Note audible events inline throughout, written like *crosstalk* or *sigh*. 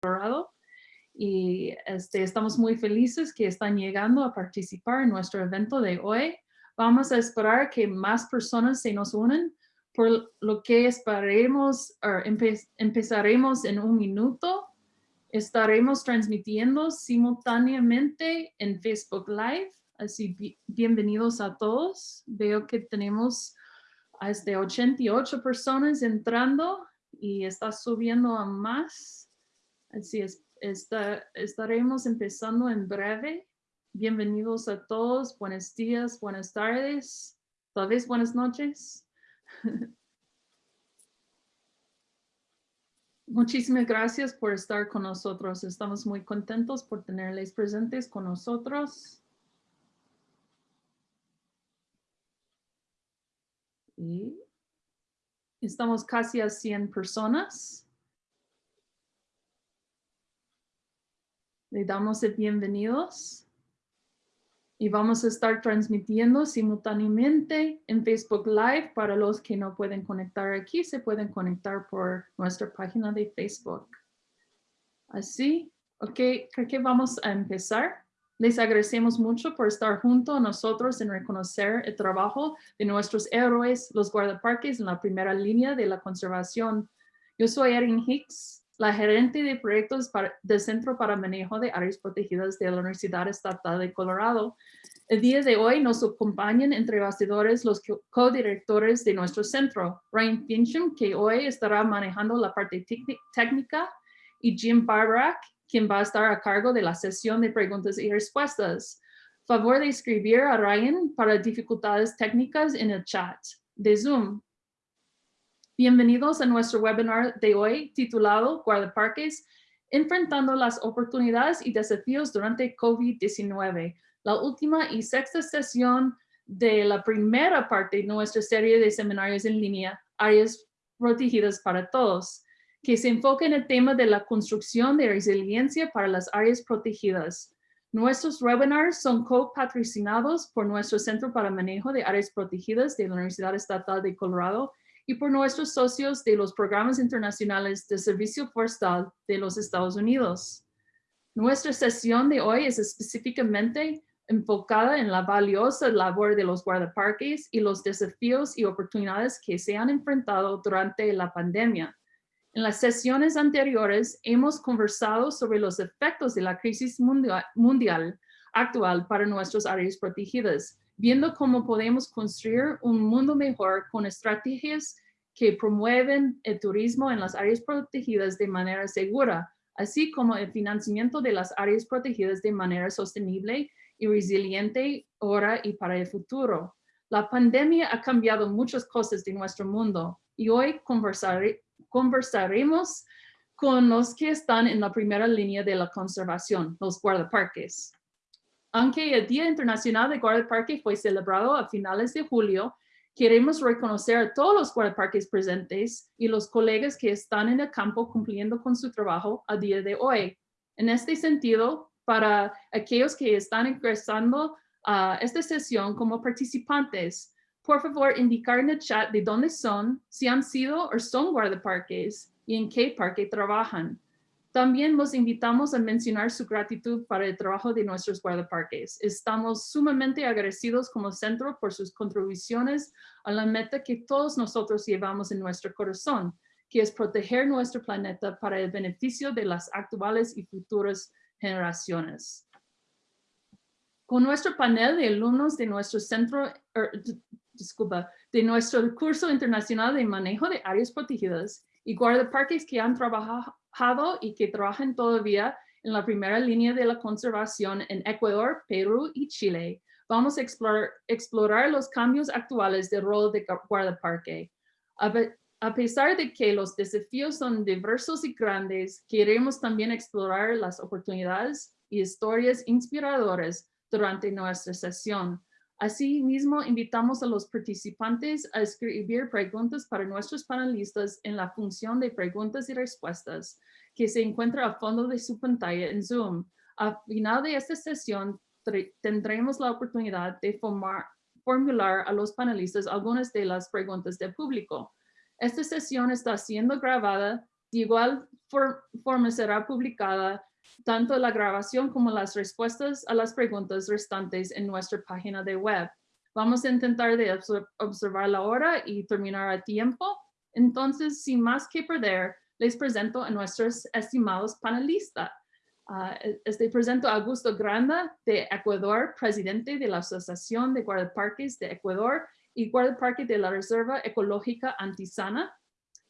Colorado. Y este, estamos muy felices que están llegando a participar en nuestro evento de hoy. Vamos a esperar que más personas se nos unan, por lo que esperaremos, empezaremos en un minuto. Estaremos transmitiendo simultáneamente en Facebook Live, así bienvenidos a todos. Veo que tenemos este 88 personas entrando y está subiendo a más. Así es, estaremos empezando en breve. Bienvenidos a todos. Buenos días, buenas tardes, tal vez buenas noches. *laughs* Muchísimas gracias por estar con nosotros. Estamos muy contentos por tenerles presentes con nosotros. Y estamos casi a 100 personas. Le damos el bienvenidos y vamos a estar transmitiendo simultáneamente en Facebook Live. Para los que no pueden conectar aquí, se pueden conectar por nuestra página de Facebook. Así, ok, creo que vamos a empezar. Les agradecemos mucho por estar junto a nosotros en reconocer el trabajo de nuestros héroes, los guardaparques en la primera línea de la conservación. Yo soy Erin Hicks, la gerente de proyectos del Centro para Manejo de Áreas Protegidas de la Universidad Estatal de Colorado. El día de hoy nos acompañan entre bastidores los co-directores de nuestro centro, Ryan Fincham, que hoy estará manejando la parte técnica, y Jim Barbarak, quien va a estar a cargo de la sesión de preguntas y respuestas. Favor de escribir a Ryan para dificultades técnicas en el chat de Zoom. Bienvenidos a nuestro webinar de hoy titulado Guardaparques, enfrentando las oportunidades y desafíos durante COVID-19, la última y sexta sesión de la primera parte de nuestra serie de seminarios en línea, Áreas Protegidas para Todos, que se enfoca en el tema de la construcción de resiliencia para las áreas protegidas. Nuestros webinars son co-patrocinados por nuestro Centro para Manejo de Áreas Protegidas de la Universidad Estatal de Colorado y por nuestros socios de los programas internacionales de servicio forestal de los Estados Unidos. Nuestra sesión de hoy es específicamente enfocada en la valiosa labor de los guardaparques y los desafíos y oportunidades que se han enfrentado durante la pandemia. En las sesiones anteriores hemos conversado sobre los efectos de la crisis mundial, actual para nuestras áreas protegidas, viendo cómo podemos construir un mundo mejor con estrategias que promueven el turismo en las áreas protegidas de manera segura, así como el financiamiento de las áreas protegidas de manera sostenible y resiliente ahora y para el futuro. La pandemia ha cambiado muchas cosas de nuestro mundo y hoy conversaremos con los que están en la primera línea de la conservación, los guardaparques. Aunque el Día Internacional de Guardaparque fue celebrado a finales de julio, queremos reconocer a todos los guardaparques presentes y los colegas que están en el campo cumpliendo con su trabajo a día de hoy. En este sentido, para aquellos que están ingresando a esta sesión como participantes, por favor indicar en el chat de dónde son, si han sido o son guardaparques y en qué parque trabajan. También los invitamos a mencionar su gratitud para el trabajo de nuestros guardaparques. Estamos sumamente agradecidos como centro por sus contribuciones a la meta que todos nosotros llevamos en nuestro corazón, que es proteger nuestro planeta para el beneficio de las actuales y futuras generaciones. Con nuestro panel de alumnos de nuestro centro, er, disculpa, de nuestro curso internacional de manejo de áreas protegidas y guardaparques que han trabajado y que trabajan todavía en la primera línea de la conservación en Ecuador, Perú y Chile. Vamos a explorar, los cambios actuales del rol de guardaparque. A pesar de que los desafíos son diversos y grandes, queremos también explorar las oportunidades y historias inspiradoras durante nuestra sesión. Asimismo, invitamos a los participantes a escribir preguntas para nuestros panelistas en la función de preguntas y respuestas que se encuentra a fondo de su pantalla en Zoom. Al final de esta sesión, tendremos la oportunidad de formular a los panelistas algunas de las preguntas del público. Esta sesión está siendo grabada De igual for- forma será publicada tanto la grabación como las respuestas a las preguntas restantes en nuestra página de web. Vamos a intentar de obser- observar la hora y terminar a tiempo. Entonces, sin más que perder, les presento a nuestros estimados panelistas. E- este presento a Augusto Granda de Ecuador, presidente de la Asociación de Guardaparques de Ecuador y guardaparque de la Reserva Ecológica Antisana.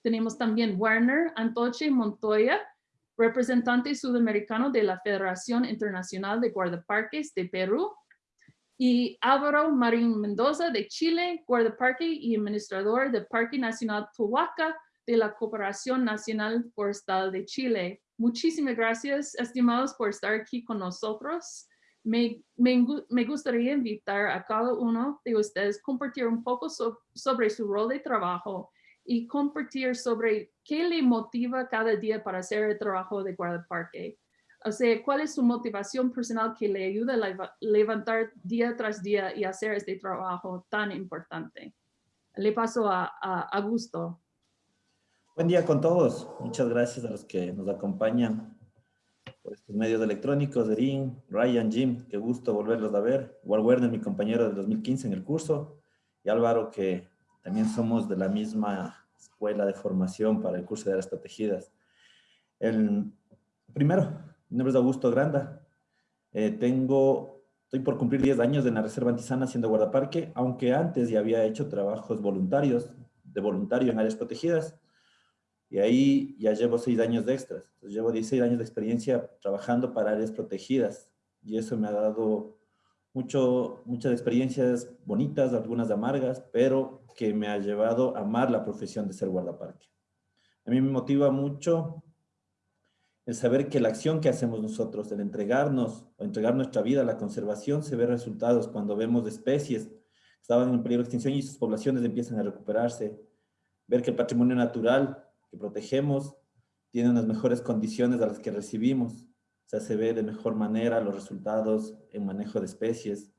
Tenemos también Werner Antoche Montoya, representante sudamericano de la Federación Internacional de Guardaparques de Perú. Y Álvaro Marín Mendoza de Chile, guardaparque y administrador del Parque Nacional Tohuaca de la Cooperación Nacional Forestal de Chile. Muchísimas gracias, estimados, por estar aquí con nosotros. Me, me gu- me gustaría invitar a cada uno de ustedes a compartir un poco so- sobre su rol de trabajo y compartir sobre qué le motiva cada día para hacer el trabajo de guardaparque. O sea, cuál es su motivación personal que le ayuda a leva- levantar día tras día y hacer este trabajo tan importante. Le paso a, a Augusto. Buen día con todos. Muchas gracias a los que nos acompañan por estos medios electrónicos. Erin, Ryan, Jim, qué gusto volverlos a ver. Igual Werner, mi compañero del 2015 en el curso. Y Álvaro, que también somos de la misma escuela de formación para el curso de áreas protegidas. El, primero, mi nombre es Augusto Granda. Eh, tengo, estoy por cumplir 10 años en la Reserva Antisana siendo guardaparque, aunque antes ya había hecho trabajos voluntarios, de voluntario en áreas protegidas. Y ahí ya llevo seis años de extras. Entonces, llevo 16 años de experiencia trabajando para áreas protegidas. Y eso me ha dado muchas experiencias bonitas, algunas amargas, pero que me ha llevado a amar la profesión de ser guardaparque. A mí me motiva mucho el saber que la acción que hacemos nosotros, el entregarnos o entregar nuestra vida a la conservación, se ve resultados cuando vemos especies que estaban en peligro de extinción y sus poblaciones empiezan a recuperarse. Ver que el patrimonio natural que protegemos tiene unas mejores condiciones a las que recibimos. Sea, se ve de mejor manera los resultados en manejo de especies.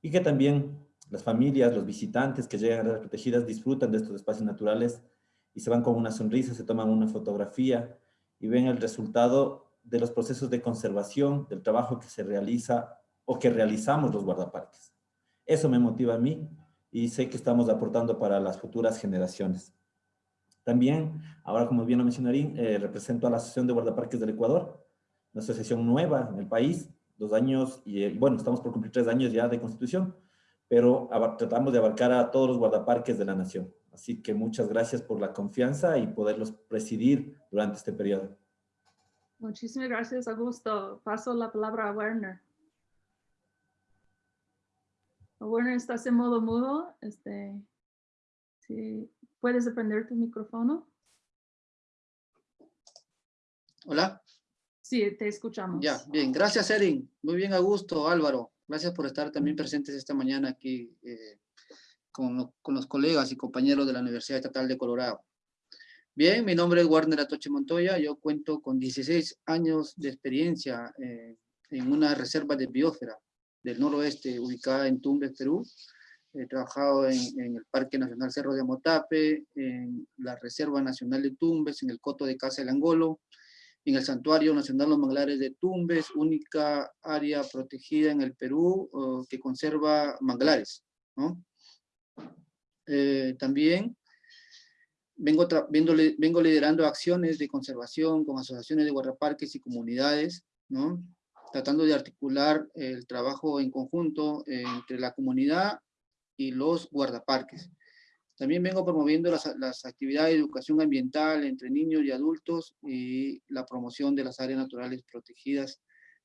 Y que también las familias, los visitantes que llegan a áreas protegidas disfrutan de estos espacios naturales y se van con una sonrisa, se toman una fotografía y ven el resultado de los procesos de conservación, del trabajo que se realiza o que realizamos los guardaparques. Eso me motiva a mí y sé que estamos aportando para las futuras generaciones. También, ahora como bien lo mencionarín, eh, represento a la Asociación de Guardaparques del Ecuador, una asociación nueva en el país, dos años, y eh, bueno, estamos por cumplir tres años ya de constitución, pero tratamos de abarcar a todos los guardaparques de la nación. Así que muchas gracias por la confianza y poderlos presidir durante este periodo. Muchísimas gracias, Augusto. Paso la palabra a Werner. Werner, estás en modo mudo. Este, si puedes prender tu micrófono. Hola, Sí, te escuchamos. ya, bien, gracias Erin, muy bien Augusto, Álvaro, gracias por estar también presentes esta mañana aquí eh, con, lo- con los colegas y compañeros de la Universidad Estatal de Colorado. Bien, mi nombre es Warner Atoche Montoya, yo cuento con 16 años de experiencia eh, en una reserva de biosfera del noroeste ubicada en Tumbes, Perú. He trabajado en, en el Parque Nacional Cerro de Motape, en la Reserva Nacional de Tumbes, en el Coto de Casa del Angolo, en el Santuario Nacional Los Manglares de Tumbes, única área protegida en el Perú que conserva manglares. ¿no? Eh, también vengo, vengo liderando acciones de conservación con asociaciones de guardaparques y comunidades, ¿no? tratando de articular el trabajo en conjunto entre la comunidad y los guardaparques. También vengo promoviendo las, las actividades de educación ambiental entre niños y adultos y la promoción de las áreas naturales protegidas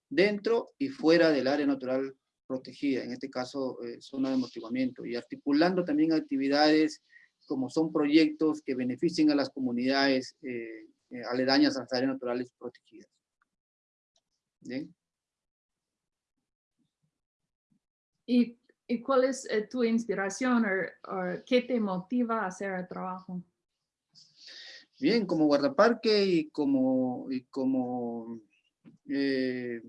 dentro y fuera del área natural protegida, en este caso eh, zona de amortiguamiento, y articulando también actividades como son proyectos que beneficien a las comunidades eh, eh, aledañas a las áreas naturales protegidas. Bien. ¿Y, y cuál es eh, tu inspiración o, qué te motiva a hacer el trabajo? Bien, como guardaparque y como, y como eh,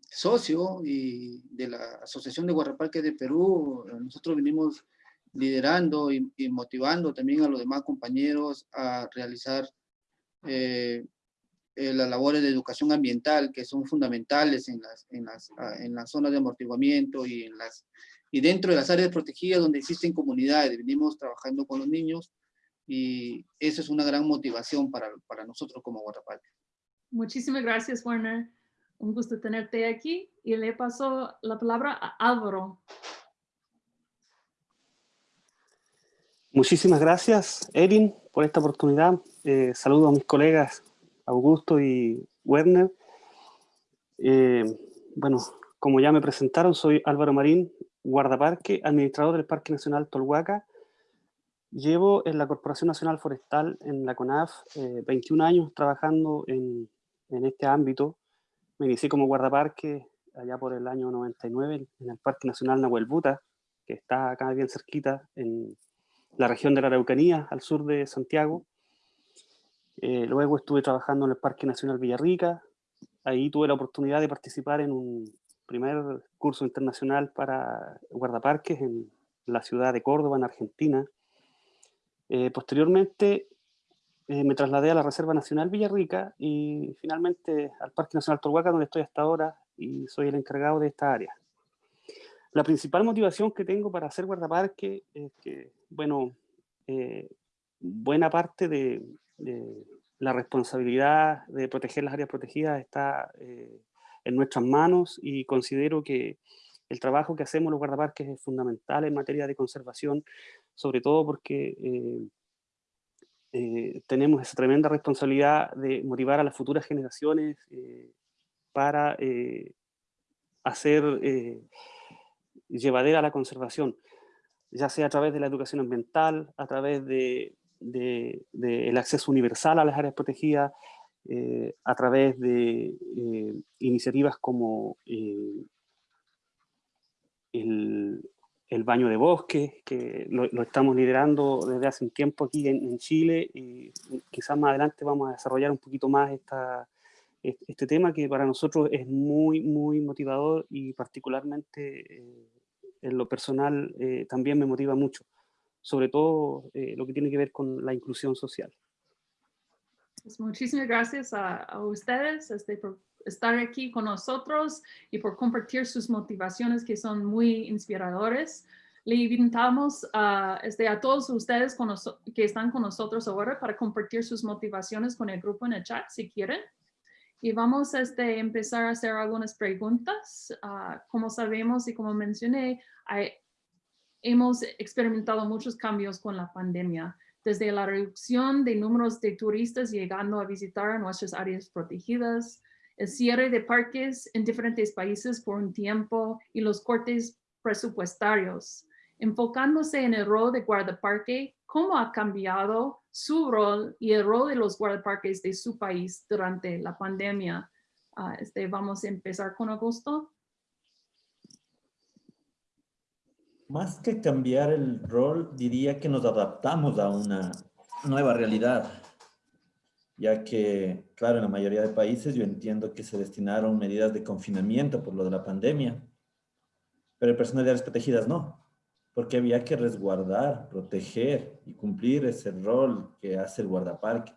socio y de la Asociación de Guardaparques de Perú, eh, nosotros venimos liderando y, y motivando también a los demás compañeros a realizar eh, eh, las labores de educación ambiental que son fundamentales en las, en las, ah, en las zonas de amortiguamiento y, en las, y dentro de las áreas protegidas donde existen comunidades. Venimos trabajando con los niños y eso es una gran motivación para, para nosotros como guardaparques. Muchísimas gracias, Werner. Un gusto tenerte aquí y le paso la palabra a Álvaro. Muchísimas gracias, Erin, por esta oportunidad. Eh, saludo a mis colegas Augusto y Werner. Eh, bueno, como ya me presentaron, soy Álvaro Marín, guardaparque, administrador del Parque Nacional Tolhuaca. Llevo en la Corporación Nacional Forestal, en la CONAF, 21 eh, años trabajando en, en, este ámbito. Me inicié como guardaparque allá por el año 99 en el Parque Nacional Nahuel Buta, que está acá bien cerquita en la región de la Araucanía, al sur de Santiago. Eh, luego estuve trabajando en el Parque Nacional Villarrica. Ahí tuve la oportunidad de participar en un primer curso internacional para guardaparques en la ciudad de Córdoba, en Argentina. Eh, posteriormente eh, me trasladé a la Reserva Nacional Villarrica y finalmente al Parque Nacional Torhuaca, donde estoy hasta ahora y soy el encargado de esta área. La principal motivación que tengo para hacer guardaparque es que, bueno, buena parte de, la responsabilidad de proteger las áreas protegidas está eh, en nuestras manos y considero que el trabajo que hacemos los guardaparques es fundamental en materia de conservación, sobre todo porque eh, eh, tenemos esa tremenda responsabilidad de motivar a las futuras generaciones para hacer llevadera la conservación, ya sea a través de la educación ambiental, a través de del de, acceso universal a las áreas protegidas eh, a través de eh, iniciativas como eh, el, baño de bosque, que lo, estamos liderando desde hace un tiempo aquí en, Chile y quizás más adelante vamos a desarrollar un poquito más esta, este tema que para nosotros es muy, muy motivador y particularmente en lo personal también me motiva mucho sobre todo lo que tiene que ver con la inclusión social. Pues muchísimas gracias a, ustedes este, por estar aquí con nosotros y por compartir sus motivaciones que son muy inspiradores. Le invitamos a, este, todos ustedes que están con nosotros ahora para compartir sus motivaciones con el grupo en el chat si quieren. Y vamos a este, empezar a hacer algunas preguntas. Ah, como sabemos y como mencioné, hemos experimentado muchos cambios con la pandemia, desde la reducción de números de turistas llegando a visitar nuestras áreas protegidas, el cierre de parques en diferentes países por un tiempo y los cortes presupuestarios. Enfocándose en el rol de guardaparque, ¿cómo ha cambiado su rol y el rol de los guardaparques de su país durante la pandemia? Ah, este, vamos a empezar con Augusto. Más que cambiar el rol, diría que nos adaptamos a una nueva realidad, ya que, claro, en la mayoría de países yo entiendo que se destinaron medidas de confinamiento por lo de la pandemia, pero el personal de áreas protegidas no, porque había que resguardar, proteger y cumplir ese rol que hace el guardaparque,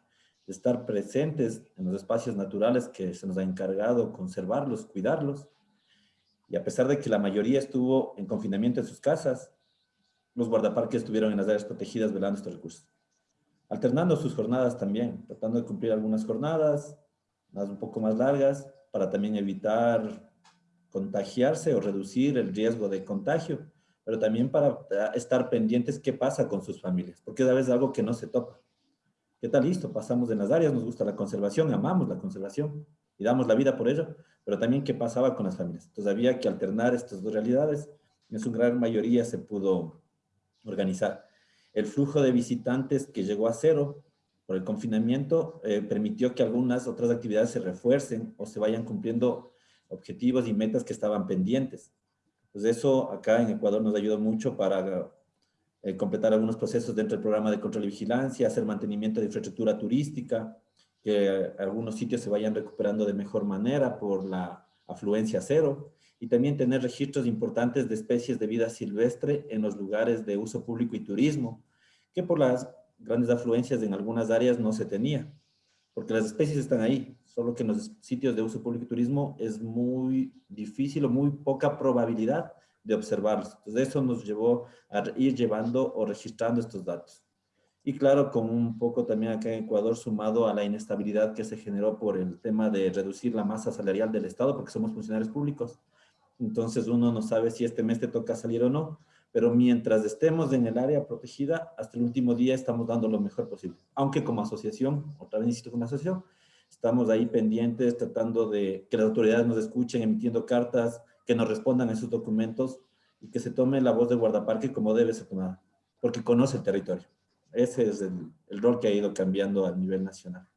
de estar presentes en los espacios naturales que se nos ha encargado conservarlos, cuidarlos, y a pesar de que la mayoría estuvo en confinamiento en sus casas, los guardaparques estuvieron en las áreas protegidas velando estos recursos. Alternando sus jornadas también, tratando de cumplir algunas jornadas, más un poco más largas, para también evitar contagiarse o reducir el riesgo de contagio, pero también para estar pendientes qué pasa con sus familias, porque a veces es algo que no se toca. ¿Qué tal? Listo, pasamos en las áreas, nos gusta la conservación, amamos la conservación y damos la vida por ello, pero también qué pasaba con las familias. Entonces había que alternar estas dos realidades. En su gran mayoría se pudo organizar. El flujo de visitantes que llegó a cero por el confinamiento eh, permitió que algunas otras actividades se refuercen o se vayan cumpliendo objetivos y metas que estaban pendientes. Entonces eso acá en Ecuador nos ayudó mucho para eh, completar algunos procesos dentro del programa de control y vigilancia, hacer mantenimiento de infraestructura turística, que algunos sitios se vayan recuperando de mejor manera por la afluencia cero y también tener registros importantes de especies de vida silvestre en los lugares de uso público y turismo, que por las grandes afluencias en algunas áreas no se tenía. porque las especies están ahí, solo que en los sitios de uso público y turismo es muy difícil o muy poca probabilidad de observarlos. Entonces eso nos llevó a ir llevando o registrando estos datos. Y claro, con un poco también acá en Ecuador sumado a la inestabilidad que se generó por el tema de reducir la masa salarial del Estado, porque somos funcionarios públicos. Entonces uno no sabe si este mes te toca salir o no, pero mientras estemos en el área protegida, hasta el último día estamos dando lo mejor posible. Aunque como asociación, otra vez insisto como asociación, estamos ahí pendientes tratando de que las autoridades nos escuchen, emitiendo cartas, que nos respondan esos documentos y que se tome la voz de guardaparque como debe ser tomada, porque conoce el territorio. Ese es el, el rol que ha ido cambiando a nivel nacional.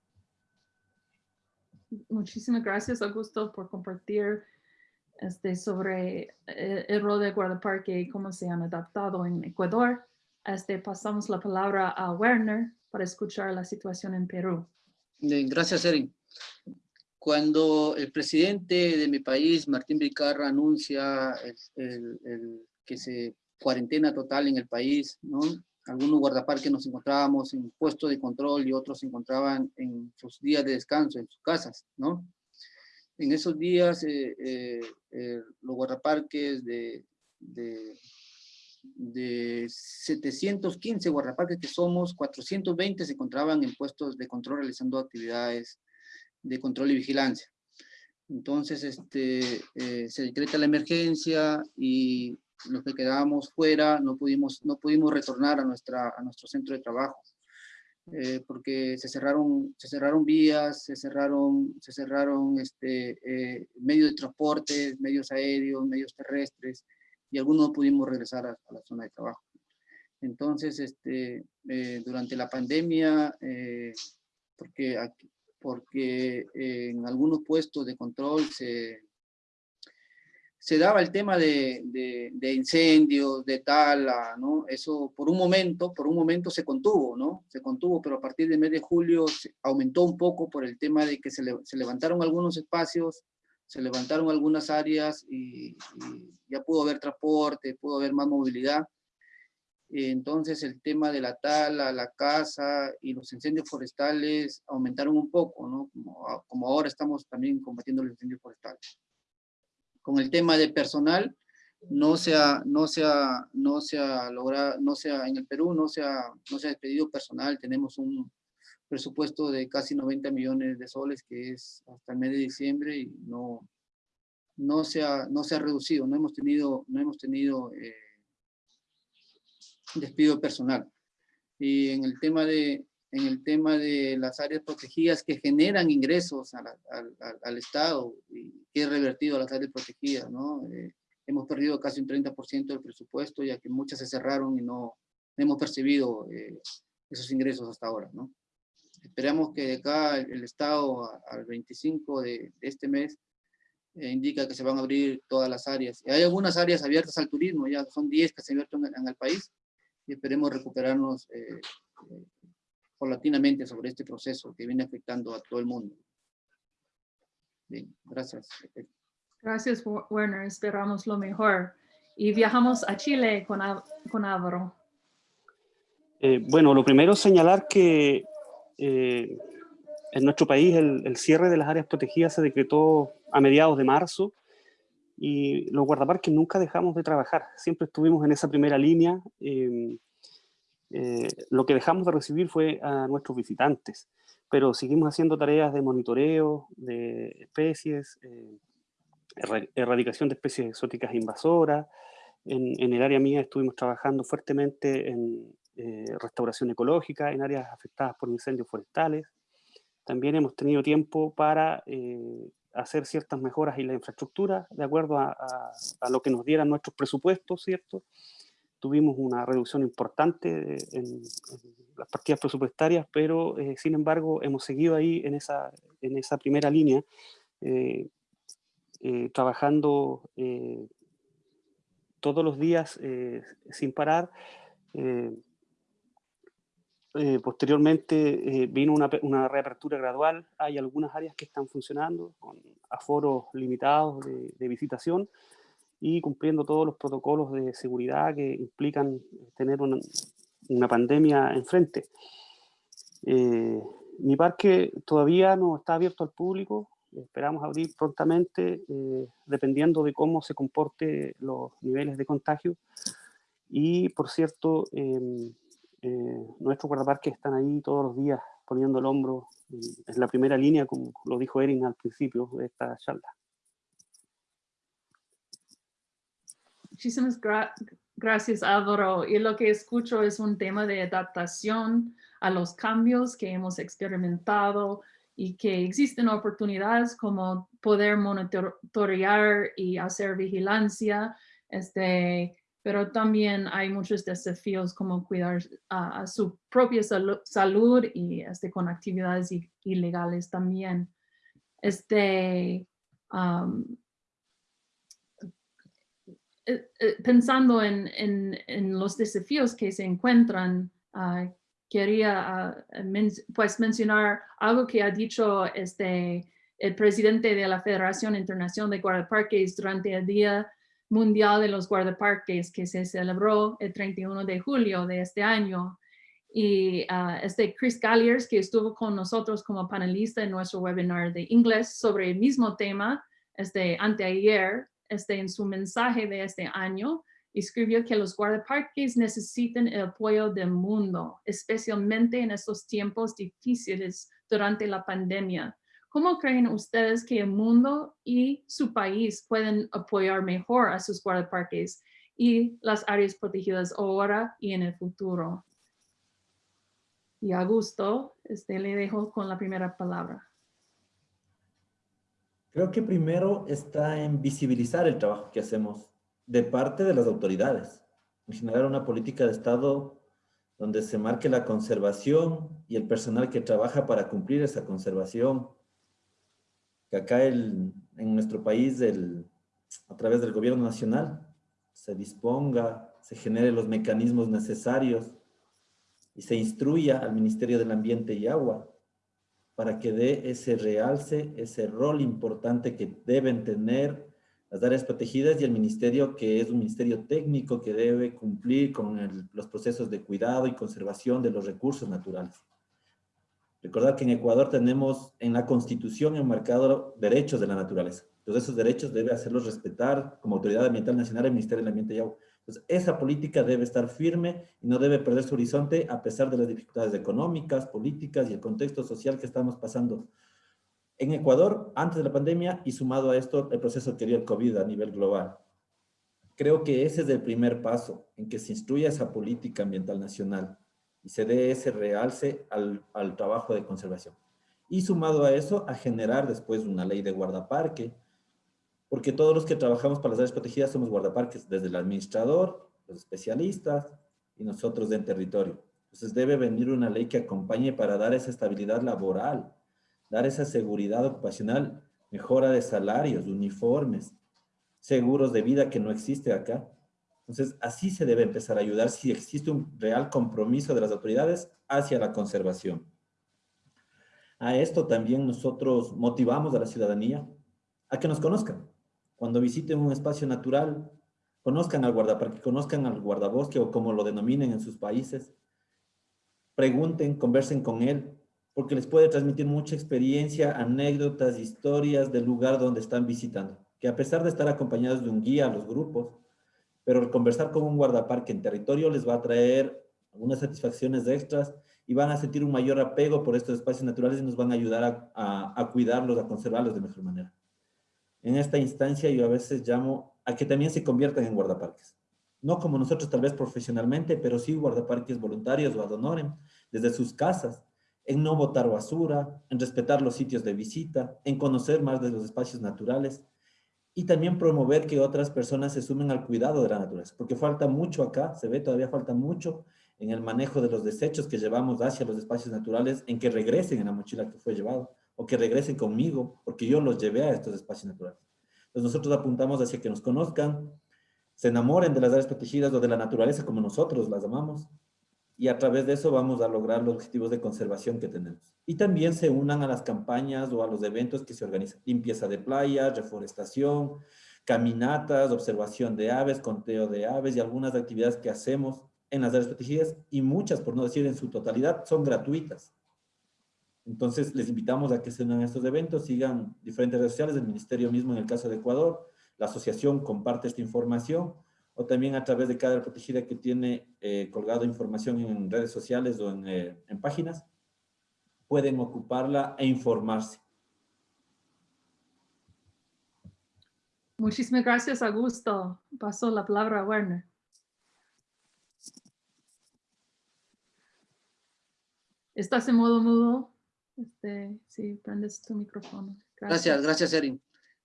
Muchísimas gracias, Augusto, por compartir este, sobre el, el rol de guardaparque y cómo se han adaptado en Ecuador. Este, pasamos la palabra a Werner para escuchar la situación en Perú. Bien, gracias, Erin. Cuando el presidente de mi país, Martín Vizcarra, anuncia el, el, el, que se cuarentena total en el país, ¿no? Algunos guardaparques nos encontrábamos en puestos de control y otros se encontraban en sus días de descanso, en sus casas, ¿no? En esos días, eh, eh, eh, los guardaparques de, de, de 715 guardaparques que somos, 420 se encontraban en puestos de control realizando actividades de control y vigilancia. Entonces, este, eh, se decreta la emergencia y los que quedábamos fuera no pudimos, no pudimos retornar a, nuestra, a nuestro centro de trabajo. Eh, porque se cerraron, se cerraron vías, se cerraron, se cerraron este, eh, medios de transporte, medios aéreos, medios terrestres, y algunos no pudimos regresar a, a la zona de trabajo. Entonces, este, eh, durante la pandemia, eh, porque aquí, porque en algunos puestos de control se, se daba el tema de, incendios, de tala, ¿no? Eso por un momento, por un momento se contuvo, ¿no? Se contuvo, pero a partir del mes de julio aumentó un poco por el tema de que se, le, se levantaron algunos espacios, se levantaron algunas áreas y, y, ya pudo haber transporte, pudo haber más movilidad. Entonces el tema de la tala, la caza y los incendios forestales aumentaron un poco, ¿no? Como, como ahora estamos también combatiendo los incendios forestales. Con el tema de personal, no se ha, no se ha, no se logrado, no se en el Perú no se ha, no se despedido personal, tenemos un presupuesto de casi 90 millones de soles que es hasta el mes de diciembre y no, no, se, ha, no se ha reducido, no hemos tenido, no hemos tenido eh, despido personal. Y en el tema de, en el tema de las áreas protegidas que generan ingresos a la, al, Estado y que es revertido a las áreas protegidas, ¿no? Eh, hemos perdido casi un 30% del presupuesto ya que muchas se cerraron y no, hemos percibido eh, esos ingresos hasta ahora, ¿no? Esperamos que de acá el, el Estado al 25 de, de este mes eh, indica que se van a abrir todas las áreas. Hay algunas áreas abiertas al turismo, ya son 10 que se abierto en, en el país, y esperemos recuperarnos eh, eh, paulatinamente sobre este proceso que viene afectando a todo el mundo. Bien, gracias. Gracias, Werner. Esperamos lo mejor. Y viajamos a Chile con, con Álvaro. Eh, bueno, lo primero es señalar que eh, en nuestro país el, el, cierre de las áreas protegidas se decretó a mediados de marzo y los guardaparques nunca dejamos de trabajar, siempre estuvimos en esa primera línea. Eh, eh, lo que dejamos de recibir fue a nuestros visitantes, pero seguimos haciendo tareas de monitoreo de especies, eh, erradicación de especies exóticas invasoras. En, el área mía estuvimos trabajando fuertemente en eh, restauración ecológica en áreas afectadas por incendios forestales. También hemos tenido tiempo para eh, hacer ciertas mejoras en la infraestructura de acuerdo a, a, lo que nos dieran nuestros presupuestos, ¿cierto? Tuvimos una reducción importante en, en las partidas presupuestarias, pero eh, sin embargo hemos seguido ahí en esa, en esa primera línea, eh, eh, trabajando eh, todos los días eh, sin parar, eh, posteriormente eh, vino una, una, reapertura gradual. Hay algunas áreas que están funcionando con aforos limitados de, de, visitación y cumpliendo todos los protocolos de seguridad que implican tener una, una pandemia enfrente. Eh, mi parque todavía no está abierto al público, esperamos abrir prontamente, eh, dependiendo de cómo se comporte los niveles de contagio. Y, por cierto, em, eh, nuestros guardaparques están ahí todos los días poniendo el hombro en la primera línea, como lo dijo Erin al principio de esta charla. Muchísimas gracias, Álvaro. Y lo que escucho es un tema de adaptación a los cambios que hemos experimentado y que existen oportunidades como poder monitorear y hacer vigilancia, este, pero también hay muchos desafíos como cuidar a, su propia salud y este, con actividades ilegales también. Este, eh, eh, pensando en, los desafíos que se encuentran, ah, quería ah, pues mencionar algo que ha dicho este, el presidente de la Federación Internacional de Guardaparques durante el Día Mundial de los Guardaparques que se celebró el 31 de julio de este año. Y ah, este Chris Galliers, que estuvo con nosotros como panelista en nuestro webinar de inglés sobre el mismo tema, este, anteayer, este, en su mensaje de este año, escribió que los guardaparques necesitan el apoyo del mundo, especialmente en estos tiempos difíciles durante la pandemia. ¿Cómo creen ustedes que el mundo y su país pueden apoyar mejor a sus guardaparques y las áreas protegidas ahora y en el futuro? Y Augusto, este, le dejo con la primera palabra. Creo que primero está en visibilizar el trabajo que hacemos de parte de las autoridades, en generar una política de Estado donde se marque la conservación y el personal que trabaja para cumplir esa conservación. Que acá en nuestro país, a través del gobierno nacional, se disponga, se genere los mecanismos necesarios y se instruya al Ministerio del Ambiente y Agua para que dé ese realce, ese rol importante que deben tener las áreas protegidas y el ministerio que es un ministerio técnico que debe cumplir con los procesos de cuidado y conservación de los recursos naturales. Recordar que en Ecuador tenemos en la Constitución enmarcado derechos de la naturaleza. Entonces esos derechos debe hacerlos respetar como Autoridad Ambiental Nacional el Ministerio del Ambiente y Agua. Entonces, esa política debe estar firme y no debe perder su horizonte a pesar de las dificultades económicas, políticas y el contexto social que estamos pasando en Ecuador antes de la pandemia y sumado a esto el proceso que dio el COVID a nivel global. Creo que ese es el primer paso en que se instruya esa política ambiental nacional y se dé ese realce al, al trabajo de conservación. Y sumado a eso, a generar después una ley de guardaparque, porque todos los que trabajamos para las áreas protegidas somos guardaparques, desde el administrador, los especialistas y nosotros en territorio. Entonces debe venir una ley que acompañe para dar esa estabilidad laboral, dar esa seguridad ocupacional, mejora de salarios, uniformes, seguros de vida que no existe acá. Entonces, así se debe empezar a ayudar si existe un real compromiso de las autoridades hacia la conservación. A esto también nosotros motivamos a la ciudadanía a que nos conozcan cuando visiten un espacio natural, conozcan al guardaparque, conozcan al guardabosque o como lo denominen en sus países. Pregunten, conversen con él, porque les puede transmitir mucha experiencia, anécdotas, historias del lugar donde están visitando. Que a pesar de estar acompañados de un guía a los grupos, pero el conversar con un guardaparque en territorio les va a traer algunas satisfacciones extras y van a sentir un mayor apego por estos espacios naturales y nos van a ayudar a, a cuidarlos, a conservarlos de mejor manera en esta instancia yo a veces llamo a que también se conviertan en guardaparques. No como nosotros tal vez profesionalmente, pero sí guardaparques voluntarios o ad desde sus casas, en no botar basura, en respetar los sitios de visita, en conocer más de los espacios naturales y también promover que otras personas se sumen al cuidado de la naturaleza, porque falta mucho acá, se ve todavía falta mucho en el manejo de los desechos que llevamos hacia los espacios naturales, en que regresen en la mochila que fue llevado o que regresen conmigo, porque yo los llevé a estos espacios naturales. Entonces nosotros apuntamos hacia que nos conozcan, se enamoren de las áreas protegidas o de la naturaleza como nosotros las amamos, y a través de eso vamos a lograr los objetivos de conservación que tenemos. Y también se unan a las campañas o a los eventos que se organizan. Limpieza de playas, reforestación, caminatas, observación de aves, conteo de aves y algunas actividades que hacemos en las áreas protegidas y muchas, por no decir en su totalidad, son gratuitas Entonces, les invitamos a que se unan a estos eventos, sigan diferentes redes sociales, del Ministerio mismo en el caso de Ecuador, la asociación comparte esta información, o también a través de cada protegida que tiene eh, colgado información en redes sociales o en, eh, en páginas, pueden ocuparla e informarse. Muchísimas gracias, Augusto. Paso la palabra a Werner. ¿Estás en modo mudo? Este, sí, prendes tu micrófono. Gracias, gracias, Erin.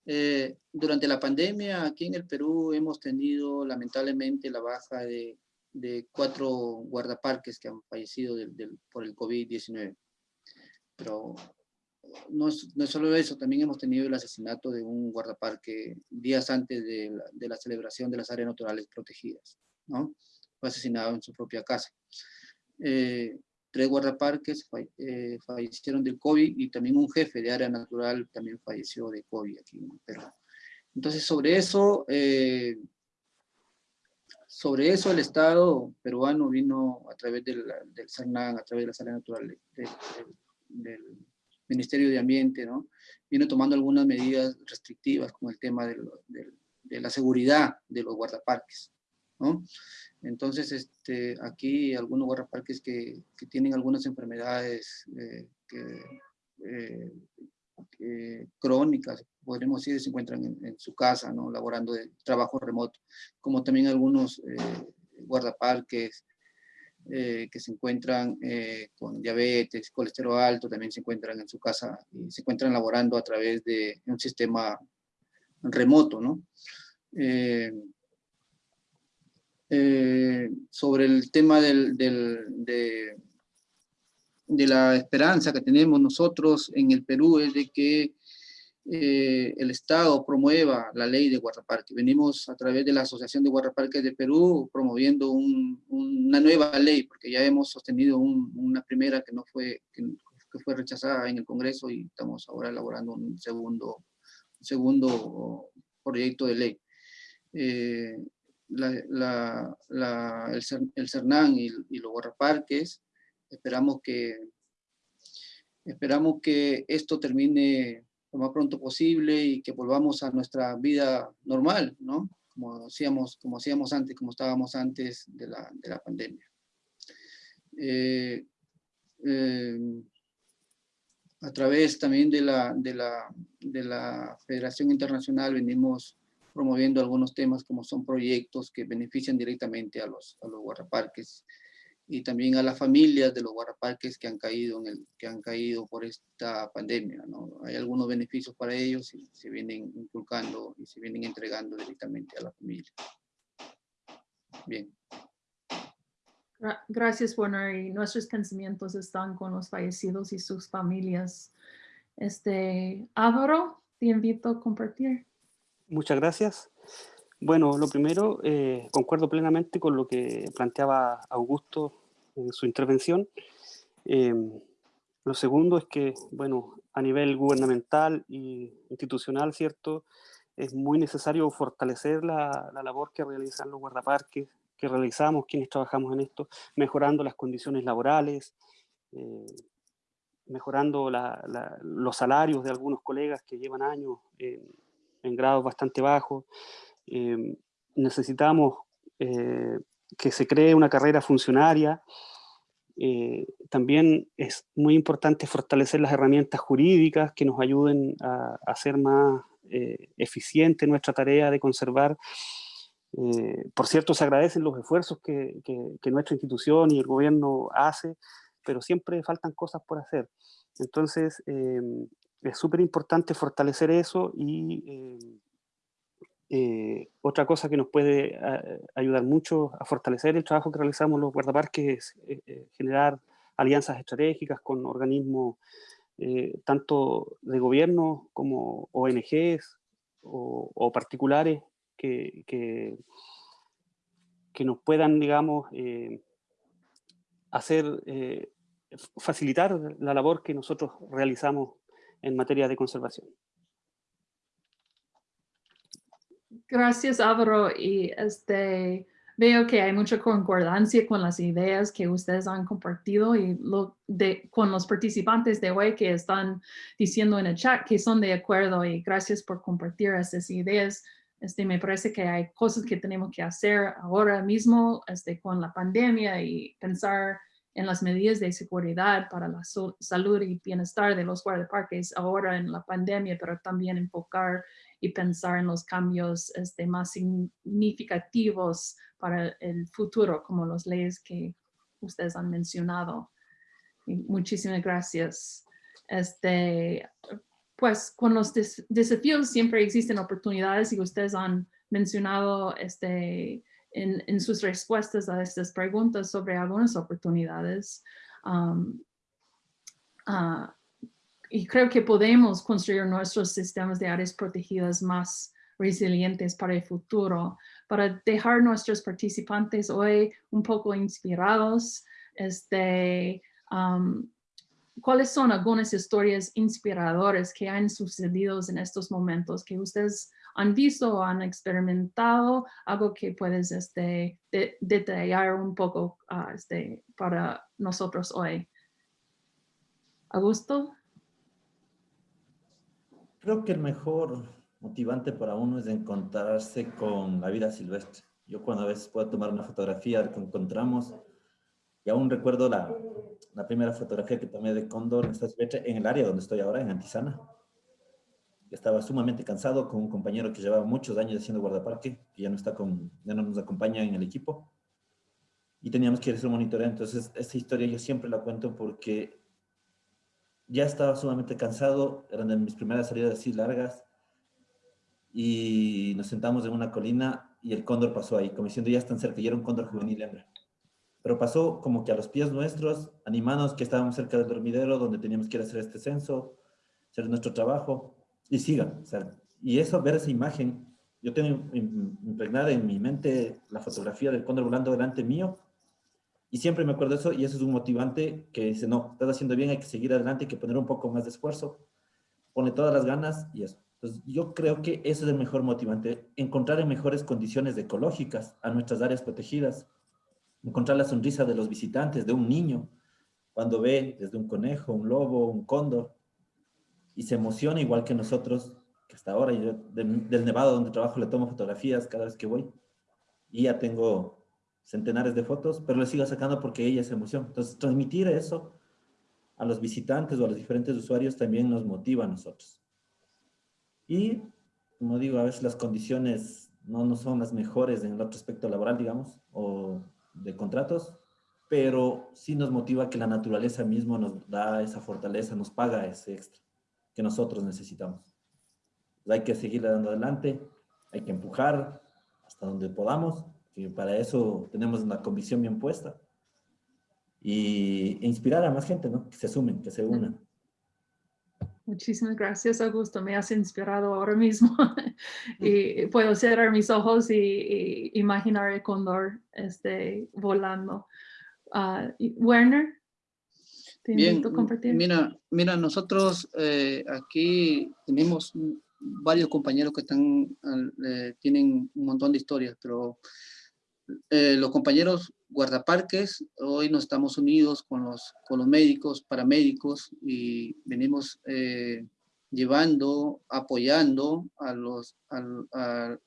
Eh, durante la pandemia, aquí en el Perú, hemos tenido lamentablemente la baja de, de cuatro guardaparques que han fallecido del, del, por el COVID-19. Pero no es, no es, solo eso, también hemos tenido el asesinato de un guardaparque días antes de la, de la celebración de las áreas naturales protegidas. ¿no? Fue asesinado en su propia casa. Eh, tres guardaparques eh, fallecieron del COVID y también un jefe de área natural también falleció de COVID aquí en Perú. Entonces, sobre eso, eh, sobre eso el Estado peruano vino a través del, del CERNAN, a través de las áreas naturales de, de, del Ministerio de Ambiente, ¿no? Vino tomando algunas medidas restrictivas con el tema de la seguridad de los guardaparques, Entonces, este, aquí algunos guardaparques que, que tienen algunas enfermedades eh, eh, crónicas, podríamos decir, se encuentran en, su casa, ¿no? laborando de trabajo remoto, como también algunos eh, guardaparques eh, que se encuentran con diabetes, colesterol alto, también se encuentran en su casa y se encuentran laborando a través de un sistema remoto, ¿no? Sobre el tema del, de, la esperanza que tenemos nosotros en el Perú es de que eh, el Estado promueva la ley de guardaparques. Venimos a través de la Asociación de Guardaparques de Perú promoviendo un, una nueva ley, porque ya hemos sostenido un, una primera que no fue, que, fue rechazada en el Congreso y estamos ahora elaborando un segundo, segundo proyecto de ley. Eh, el, el, CERNAN y, y, los guardaparques. Esperamos que, esperamos que esto termine lo más pronto posible y que volvamos a nuestra vida normal, ¿no? Como hacíamos, como hacíamos antes, como estábamos antes de la, de la pandemia. Eh, eh, a través también de la, de, la, de la Federación Internacional venimos promoviendo algunos temas como son proyectos que benefician directamente a los, a los guardaparques y también a las familias de los guardaparques que han caído, en el, que han caído por esta pandemia. ¿no? Hay algunos beneficios para ellos y se vienen inculcando y se vienen entregando directamente a la familia. Bien. Gracias, Warner. Y nuestros pensamientos están con los fallecidos y sus familias. Este, Álvaro, te invito a compartir. Muchas gracias. Bueno, lo primero, eh, concuerdo plenamente con lo que planteaba Augusto en su intervención. Eh, lo segundo es que, bueno, a nivel gubernamental e institucional, ¿cierto? Es muy necesario fortalecer la, la labor que realizan los guardaparques, que realizamos quienes trabajamos en esto, mejorando las condiciones laborales, eh, mejorando la, la, los salarios de algunos colegas que llevan años en en grados bastante bajos. Eh, necesitamos eh, que se cree una carrera funcionaria. Eh, también es muy importante fortalecer las herramientas jurídicas que nos ayuden a, hacer más eh, eficiente nuestra tarea de conservar. Por cierto, se agradecen los esfuerzos que, que, nuestra institución y el gobierno hace, pero siempre faltan cosas por hacer. Entonces, eh, es súper importante fortalecer eso y eh, eh, otra cosa que nos puede ah, ayudar mucho a fortalecer el trabajo que realizamos los guardaparques es eh, generar alianzas estratégicas con organismos eh, tanto de gobierno como ONGs o, o particulares que, que, que, nos puedan, digamos, eh, hacer, facilitar la labor que nosotros realizamos en materia de conservación. Gracias, Álvaro. Y este, veo que hay mucha concordancia con las ideas que ustedes han compartido y lo de, con los participantes de hoy que están diciendo en el chat que son de acuerdo y gracias por compartir esas ideas. Este, me parece que hay cosas que tenemos que hacer ahora mismo este, con la pandemia y pensar en las medidas de seguridad para la salud y bienestar de los guardaparques ahora en la pandemia, pero también enfocar y pensar en los cambios este, más significativos para el futuro, como las leyes que ustedes han mencionado. muchísimas gracias. Este, pues con los desafíos siempre existen oportunidades y ustedes han mencionado este, en, sus respuestas a estas preguntas sobre algunas oportunidades. Ah, y creo que podemos construir nuestros sistemas de áreas protegidas más resilientes para el futuro, para dejar nuestros participantes hoy un poco inspirados. Este, ¿Cuáles son algunas historias inspiradoras que han sucedido en estos momentos que ustedes han visto o han experimentado? Algo que puedes este, detallar un poco uh, este, para nosotros hoy. ¿Augusto? Creo que el mejor motivante para uno es encontrarse con la vida silvestre. Yo cuando a veces puedo tomar una fotografía que encontramos, y aún recuerdo la, la primera fotografía que tomé de cóndor en en el área donde estoy ahora, en Antisana. Estaba sumamente cansado con un compañero que llevaba muchos años haciendo guardaparque, que ya no, está con, ya no nos acompaña en el equipo. Y teníamos que hacer un monitoreo. Entonces, esta historia yo siempre la cuento porque ya estaba sumamente cansado, eran de mis primeras salidas así largas, y nos sentamos en una colina y el cóndor pasó ahí, como diciendo ya están cerca, y era un cóndor juvenil hembra. Pero pasó como que a los pies nuestros, animados que estábamos cerca del dormidero, donde teníamos que ir a hacer este censo, hacer nuestro trabajo, y sigan. O sea, y eso, ver esa imagen, yo tengo impregnada en mi mente la fotografía del cóndor volando delante mío, y siempre me acuerdo de eso y eso es un motivante que dice, no, estás haciendo bien, hay que seguir adelante, hay que poner un poco más de esfuerzo, pone todas las ganas y eso. Entonces, yo creo que eso es el mejor motivante, encontrar en mejores condiciones ecológicas a nuestras áreas protegidas, encontrar la sonrisa de los visitantes, de un niño, cuando ve desde un conejo, un lobo, un cóndor, y se emociona igual que nosotros, que hasta ahora yo del Nevado donde trabajo le tomo fotografías cada vez que voy, y ya tengo centenares de fotos, pero le sigo sacando porque ella se emociona. Entonces, transmitir eso a los visitantes o a los diferentes usuarios también nos motiva a nosotros. Y, como digo, a veces las condiciones no, no son las mejores en el otro aspecto laboral, digamos, o de contratos, pero sí nos motiva que la naturaleza mismo nos da esa fortaleza, nos paga ese extra que nosotros necesitamos. hay que seguir dando adelante, hay que empujar hasta donde podamos que para eso tenemos una convicción bien puesta. Y inspirar a más gente, ¿no? Que se sumen, que se unan. Muchísimas gracias, Augusto. Me has inspirado ahora mismo. *laughs* y puedo cerrar mis ojos y, imaginar el cóndor este, volando. Uh, Werner, te invito a compartir. Mira, mira nosotros eh, aquí tenemos varios compañeros que están, eh, tienen un montón de historias, pero eh, los compañeros guardaparques, hoy nos estamos unidos con los, con los médicos, paramédicos, y venimos eh, llevando, apoyando a los, a,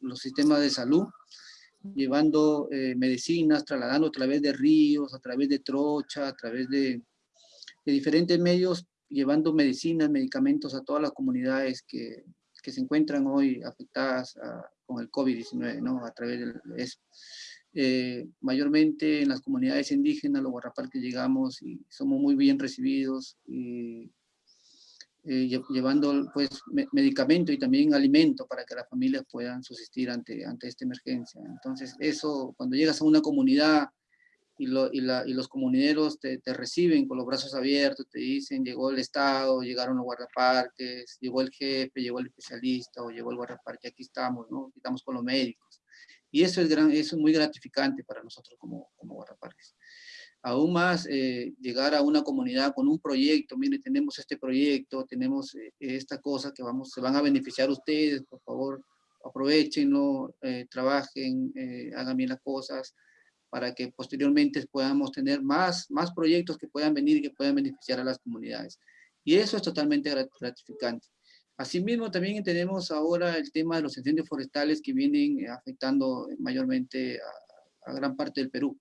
los sistemas de salud, llevando eh, medicinas, trasladando a través de ríos, a través de trocha, a través de, de diferentes medios, llevando medicinas, medicamentos a todas las comunidades que, que se encuentran hoy afectadas a, con el COVID-19, ¿no? A través de eso. Eh, mayormente en las comunidades indígenas, los que llegamos y somos muy bien recibidos y eh, llevando pues medicamento y también alimento para que las familias puedan subsistir ante, ante esta emergencia. Entonces eso, cuando llegas a una comunidad y, y, la, y los comuneros te, te, reciben con los brazos abiertos, te dicen, llegó el Estado, llegaron los guardaparques, llegó el jefe, llegó el especialista o llegó el guardaparque, aquí estamos, ¿no? estamos con los médicos. Y eso es, gran, eso es muy gratificante para nosotros como, como guardaparques. Aún más, eh, llegar a una comunidad con un proyecto, mire, tenemos este proyecto, tenemos eh, esta cosa que vamos, se van a beneficiar ustedes, por favor, aprovechenlo, eh, trabajen, eh, hagan bien las cosas, para que posteriormente podamos tener más, más proyectos que puedan venir y que puedan beneficiar a las comunidades. Y eso es totalmente gratificante. Asimismo, también tenemos ahora el tema de los incendios forestales que vienen afectando mayormente a, a gran parte del Perú.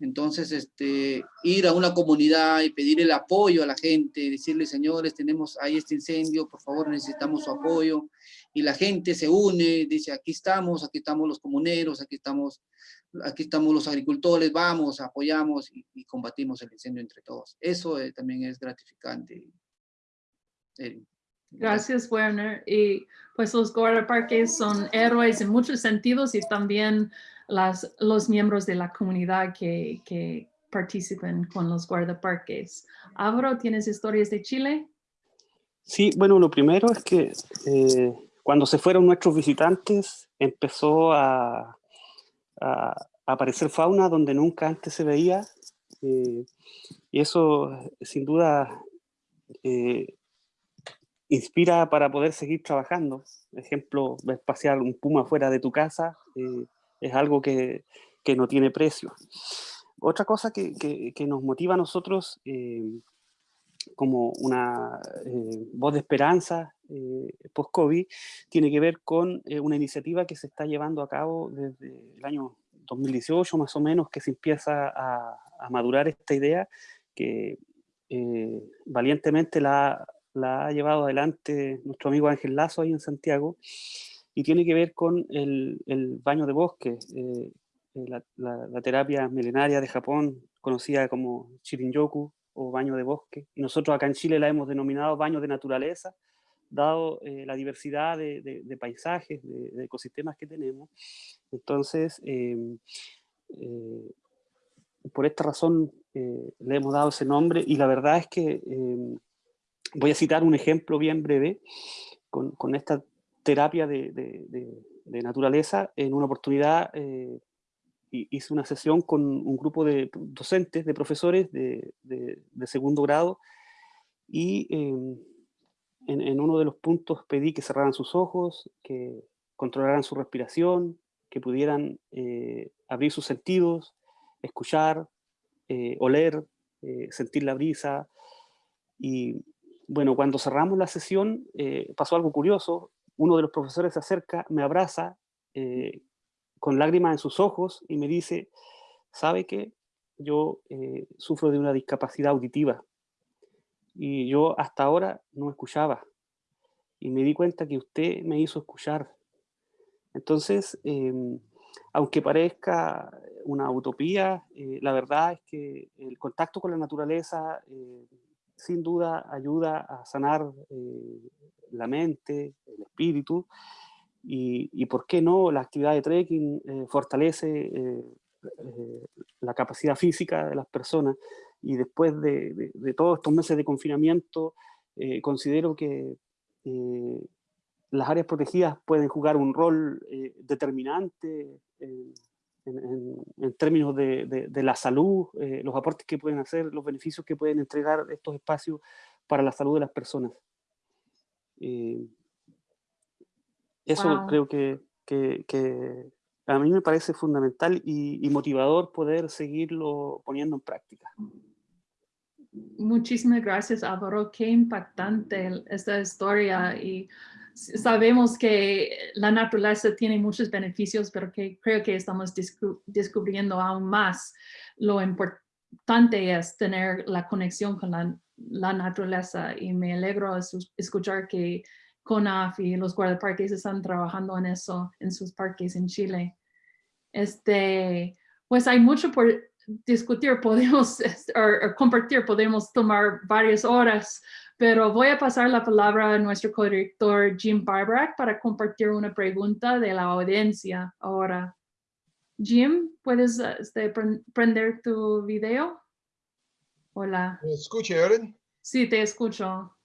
Entonces, este, ir a una comunidad y pedir el apoyo a la gente, decirle, señores, tenemos ahí este incendio, por favor necesitamos su apoyo. Y la gente se une, dice, aquí estamos, aquí estamos los comuneros, aquí estamos, aquí estamos los agricultores, vamos, apoyamos y, combatimos el incendio entre todos. Eso eh, también es gratificante. Gracias, Werner. Y pues los guardaparques son héroes en muchos sentidos y también las, los miembros de la comunidad que, que participan con los guardaparques. Álvaro, ¿tienes historias de Chile? Sí, bueno, lo primero es que eh, cuando se fueron nuestros visitantes empezó a, aparecer fauna donde nunca antes se veía eh, y eso sin duda eh, inspira para poder seguir trabajando. ejemplo, pasear un puma fuera de tu casa es algo que, que no tiene precio. Otra cosa que, que, nos motiva a nosotros eh, como una eh, voz de esperanza eh, post-COVID tiene que ver con una iniciativa que se está llevando a cabo desde el año 2018 más o menos, que se empieza a, a madurar esta idea que valientemente la, la, ha llevado adelante nuestro amigo Ángel Lazo ahí en Santiago, y tiene que ver con el, el baño de bosque, eh, eh, la, la, terapia milenaria de Japón, conocida como Shirin-yoku o baño de bosque, y nosotros acá en Chile la hemos denominado baño de naturaleza, dado eh, la diversidad de, paisajes, de, ecosistemas que tenemos. Entonces, em, por esta razón le hemos dado ese nombre, y la verdad es que em, voy a citar un ejemplo bien breve con, con esta terapia de, naturaleza, en una oportunidad eh, hice una sesión con un grupo de docentes, de profesores de, segundo grado, y en, uno de los puntos pedí que cerraran sus ojos, que controlaran su respiración, que pudieran eh, abrir sus sentidos, escuchar, eh, oler, sentir la brisa, y bueno, cuando cerramos la sesión pasó algo curioso, uno de los profesores se acerca, me abraza eh, con lágrimas en sus ojos y me dice, ¿sabe qué? Yo eh, sufro de una discapacidad auditiva y yo hasta ahora no escuchaba y me di cuenta que usted me hizo escuchar. Entonces, em, aunque parezca una utopía, eh, la verdad es que el contacto con la naturaleza sin duda ayuda a sanar la mente, el espíritu, y, por qué no, la actividad de trekking eh, fortalece eh, eh, la capacidad física de las personas, y después de, todos estos meses de confinamiento, considero que las áreas protegidas pueden jugar un rol determinante en, términos de, de, la salud, los aportes que pueden hacer, los beneficios que pueden entregar estos espacios para la salud de las personas. Eh, eso creo que, que, a mí me parece fundamental y, motivador poder seguirlo poniendo en práctica. Muchísimas gracias, Álvaro. Qué impactante esta historia y sabemos que la naturaleza tiene muchos beneficios, pero que creo que estamos descubriendo aún más lo importante es tener la conexión con la naturaleza y me alegro escuchar que CONAF y los guardaparques están trabajando en eso en sus parques en Chile. Este, pues hay mucho por discutir, podemos *laughs* o, compartir, podemos tomar varias horas, pero voy a pasar la palabra a nuestro corrector Jim Barbarack para compartir una pregunta de la audiencia ahora. Jim, ¿puedes este, prender tu video? Hola. ¿Me escucha, Erin? Sí, te escucho.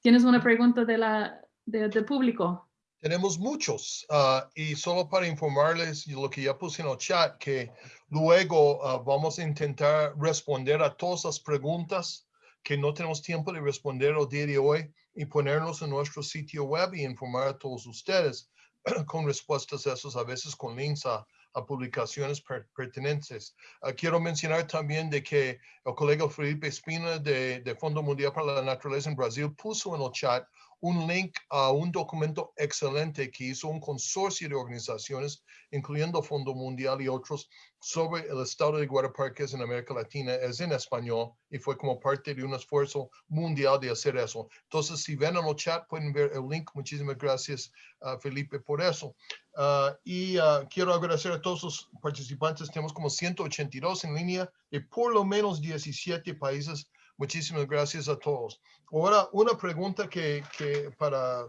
¿Tienes una pregunta de la, del público? Tenemos muchos ah, y solo para informarles lo que ya puse en el chat, que luego ah, vamos a intentar responder a todas las preguntas que no tenemos tiempo de responder el día de hoy y ponerlos en nuestro sitio web y informar a todos ustedes. *clears throat* con respuestas a esos, a veces con links a, a publicaciones per- pertinentes. Ah, quiero mencionar también de que el colega Felipe Espina de, de Fondo Mundial para la Naturaleza en Brasil puso en el chat un link a un documento excelente que hizo un consorcio de organizaciones, incluyendo Fondo Mundial y otros, sobre el estado de guardaparques en América Latina. Es en español y fue como parte de un esfuerzo mundial de hacer eso. Entonces, si ven en el chat, pueden ver el link. Muchísimas gracias, ah, Felipe, por eso. Ah, y ah, quiero agradecer a todos los participantes. Tenemos como 182 en línea de por lo menos 17 países. Muchísimas gracias a todos. Ahora, una pregunta que, que para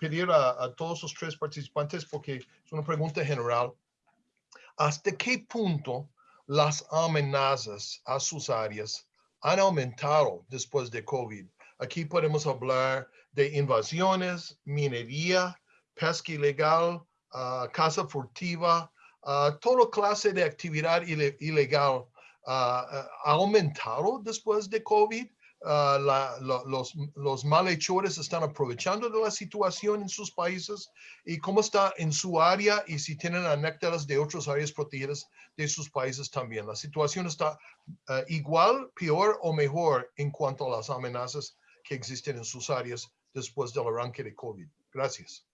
pedir a, a todos los tres participantes, porque es una pregunta general. ¿Hasta qué punto las amenazas a sus áreas han aumentado después de COVID? Aquí podemos hablar de invasiones, minería, pesca ilegal, ah, caza furtiva, ah, toda clase de actividad ile- ilegal ha aumentado después de COVID. Ah, la- lo- los, malhechores están aprovechando de la situación en sus países y cómo está en su área y si tienen anécdotas de otras áreas protegidas de sus países también. La situación está ah, igual, peor o mejor en cuanto a las amenazas que existen en sus áreas después del arranque de COVID. Gracias.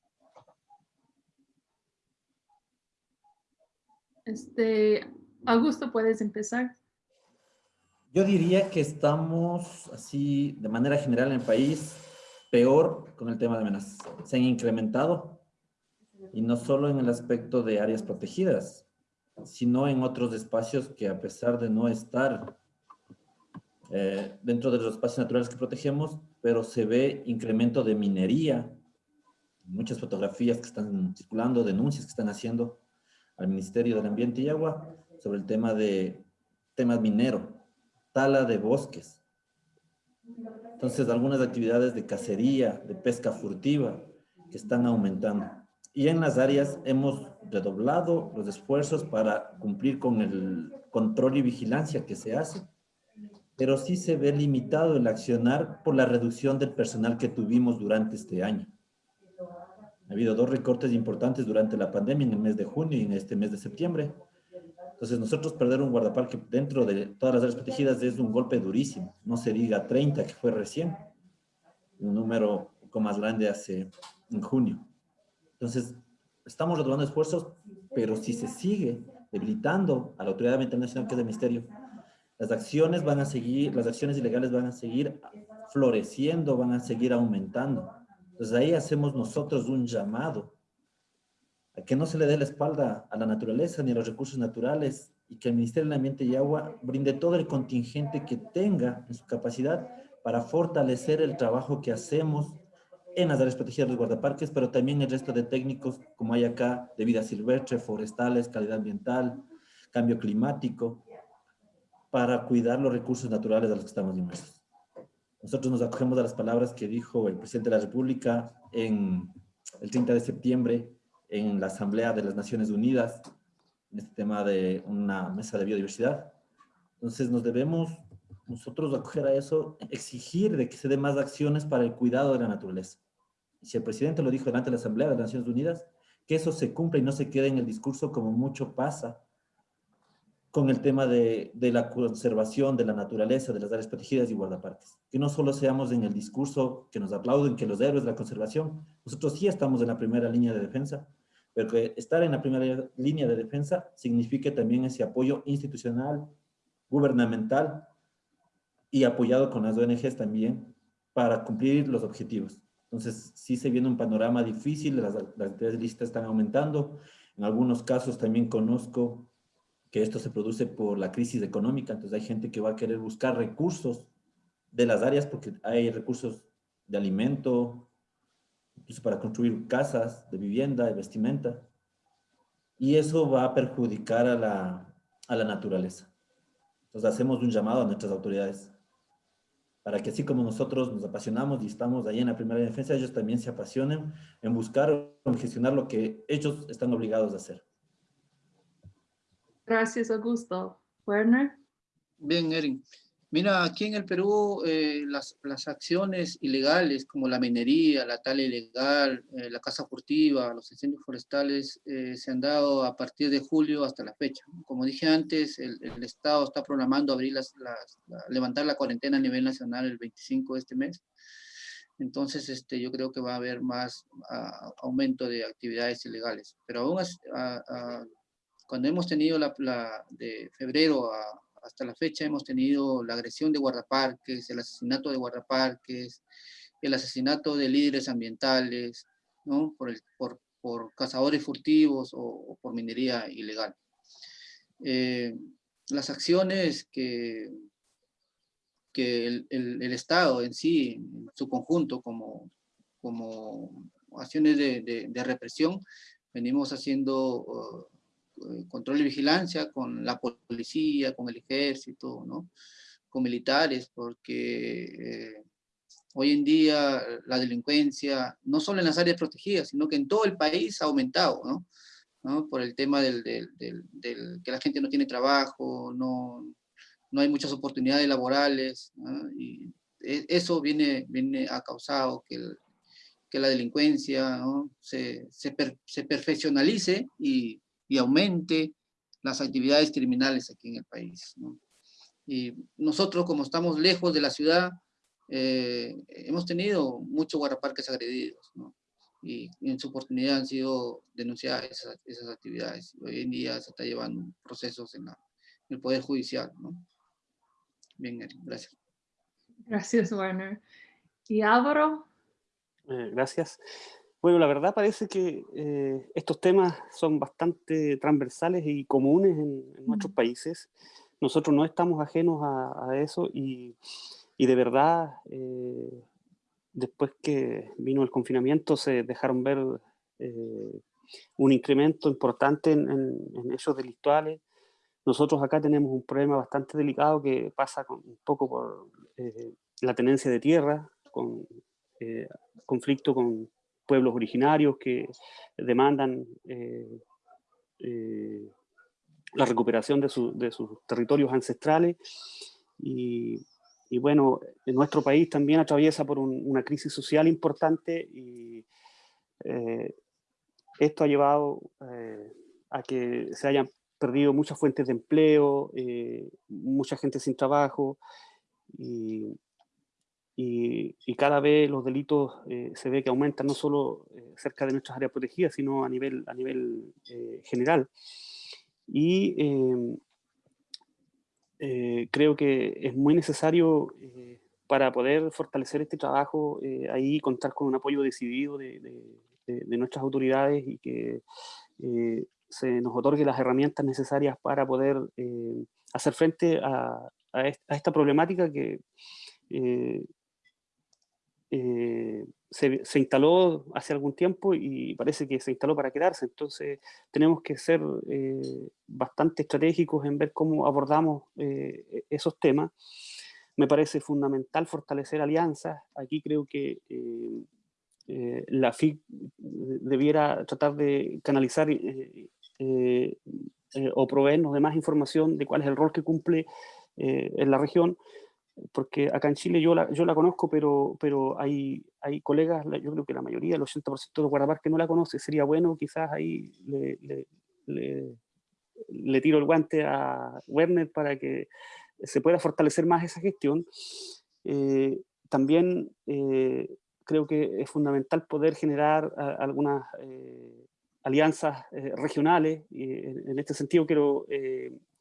Este, Augusto, puedes empezar. Yo diría que estamos así, de manera general en el país, peor con el tema de amenazas. Se han incrementado y no solo en el aspecto de áreas protegidas, sino en otros espacios que a pesar de no estar eh, dentro de los espacios naturales que protegemos, pero se ve incremento de minería, muchas fotografías que están circulando, denuncias que están haciendo al Ministerio del Ambiente y Agua sobre el tema de temas minero, tala de bosques. Entonces, algunas actividades de cacería, de pesca furtiva, que están aumentando. Y en las áreas hemos redoblado los esfuerzos para cumplir con el control y vigilancia que se hace, pero sí se ve limitado el accionar por la reducción del personal que tuvimos durante este año. Ha habido dos recortes importantes durante la pandemia en el mes de junio y en este mes de septiembre. Entonces, nosotros perder un guardaparque dentro de todas las áreas protegidas es un golpe durísimo. No se diga 30, que fue recién. Un número un poco más grande hace en junio. Entonces, estamos redoblando esfuerzos, pero si se sigue debilitando a la Autoridad Ambiental Nacional, que es el Ministerio, las acciones van a seguir, las acciones ilegales van a seguir floreciendo, van a seguir aumentando. Entonces ahí hacemos nosotros un llamado que no se le dé la espalda a la naturaleza ni a los recursos naturales y que el Ministerio del Ambiente y Agua brinde todo el contingente que tenga en su capacidad para fortalecer el trabajo que hacemos en las áreas protegidas de los guardaparques, pero también el resto de técnicos como hay acá de vida silvestre, forestales, calidad ambiental, cambio climático, para cuidar los recursos naturales a los que estamos inmersos. Nosotros nos acogemos a las palabras que dijo el presidente de la República en el 30 de septiembre en la Asamblea de las Naciones Unidas, en este tema de una mesa de biodiversidad. Entonces nos debemos nosotros acoger a eso, exigir de que se den más acciones para el cuidado de la naturaleza. Si el presidente lo dijo delante de la Asamblea de las Naciones Unidas, que eso se cumpla y no se quede en el discurso como mucho pasa con el tema de, de, la conservación de la naturaleza, de las áreas protegidas y guardaparques. Que no solo seamos en el discurso que nos aplauden, que los héroes de la conservación, nosotros sí estamos en la primera línea de defensa, pero que estar en la primera línea de defensa signifique también ese apoyo institucional, gubernamental y apoyado con las ONGs también para cumplir los objetivos. Entonces, sí se viene un panorama difícil, las, las listas están aumentando, en algunos casos también conozco que esto se produce por la crisis económica, entonces hay gente que va a querer buscar recursos de las áreas porque hay recursos de alimento, incluso para construir casas, de vivienda, de vestimenta, y eso va a perjudicar a la, a la naturaleza. Entonces hacemos un llamado a nuestras autoridades para que así como nosotros nos apasionamos y estamos ahí en la primera defensa, ellos también se apasionen en buscar o en gestionar lo que ellos están obligados a hacer. Gracias, Augusto. Werner. Bien, Erin. Mira, aquí en el Perú eh, las, acciones ilegales como la minería, la tala ilegal, eh, la caza furtiva, los incendios forestales eh, se han dado a partir de julio hasta la fecha. Como dije antes, el, Estado está programando abrir las, las, levantar la cuarentena a nivel nacional el 25 de este mes. Entonces, este, yo creo que va a haber más aumento de actividades ilegales. Pero aún cuando hemos tenido la, la de febrero a, hasta la fecha hemos tenido la agresión de guardaparques, el asesinato de guardaparques, el asesinato de líderes ambientales, ¿no? por, por, por cazadores furtivos o, por minería ilegal. Eh, las acciones que, que el, Estado en sí, en su conjunto, como, como acciones de, represión, venimos haciendo uh, control y vigilancia con la policía, con el ejército, ¿no? con militares, porque eh, hoy en día la delincuencia, no solo en las áreas protegidas, sino que en todo el país ha aumentado, ¿no? ¿No? por el tema del, del, del, que la gente no tiene trabajo, no, no hay muchas oportunidades laborales, y e, eso viene, viene ha causado que, que la delincuencia ¿no? se, se, se perfeccionalice y y aumente las actividades criminales aquí en el país. ¿no? Y nosotros, como estamos lejos de la ciudad, eh, hemos tenido muchos guardaparques agredidos, ¿no? y, en su oportunidad han sido denunciadas esas, esas, actividades. Hoy en día se está llevando procesos en, la, en el Poder Judicial. ¿no? Bien, gracias. Gracias, Werner. ¿Y Álvaro? Eh, gracias. Bueno, la verdad parece que eh, estos temas son bastante transversales y comunes en, nuestros países. Nosotros no estamos ajenos a, eso y, y, de verdad, eh, después que vino el confinamiento, se dejaron ver eh, un incremento importante en, en, hechos delictuales. Nosotros acá tenemos un problema bastante delicado que pasa con, un poco por la tenencia de tierra, con conflicto con pueblos originarios que demandan eh, eh, la recuperación de, sus territorios ancestrales. Y, bueno, en nuestro país también atraviesa por una crisis social importante y eh, esto ha llevado a que se hayan perdido muchas fuentes de empleo, mucha gente sin trabajo, y, y, cada vez los delitos eh, se ve que aumentan no solo eh, cerca de nuestras áreas protegidas, sino a nivel, a nivel eh, general. Y em, creo que es muy necesario para poder fortalecer este trabajo, ahí contar con un apoyo decidido de, de, nuestras autoridades y que se nos otorgue las herramientas necesarias para poder hacer frente a, a, esta problemática que eh, se, instaló hace algún tiempo y parece que se instaló para quedarse. Entonces tenemos que ser eh, bastante estratégicos en ver cómo abordamos eh, e, esos temas. Me parece fundamental fortalecer alianzas. Aquí creo que la FIC debiera tratar de canalizar o proveernos de más información de cuál es el rol que cumple en la región porque acá en Chile yo la, yo la conozco, pero, pero hay, hay colegas, yo creo que la mayoría, el 80% de los guardaparques no la conoce, sería bueno quizás ahí le, le, le, tiro el guante a Werner para que se pueda fortalecer más esa gestión. Eh, también eh, creo que es fundamental poder generar algunas eh, alianzas regionales, y en, este sentido quiero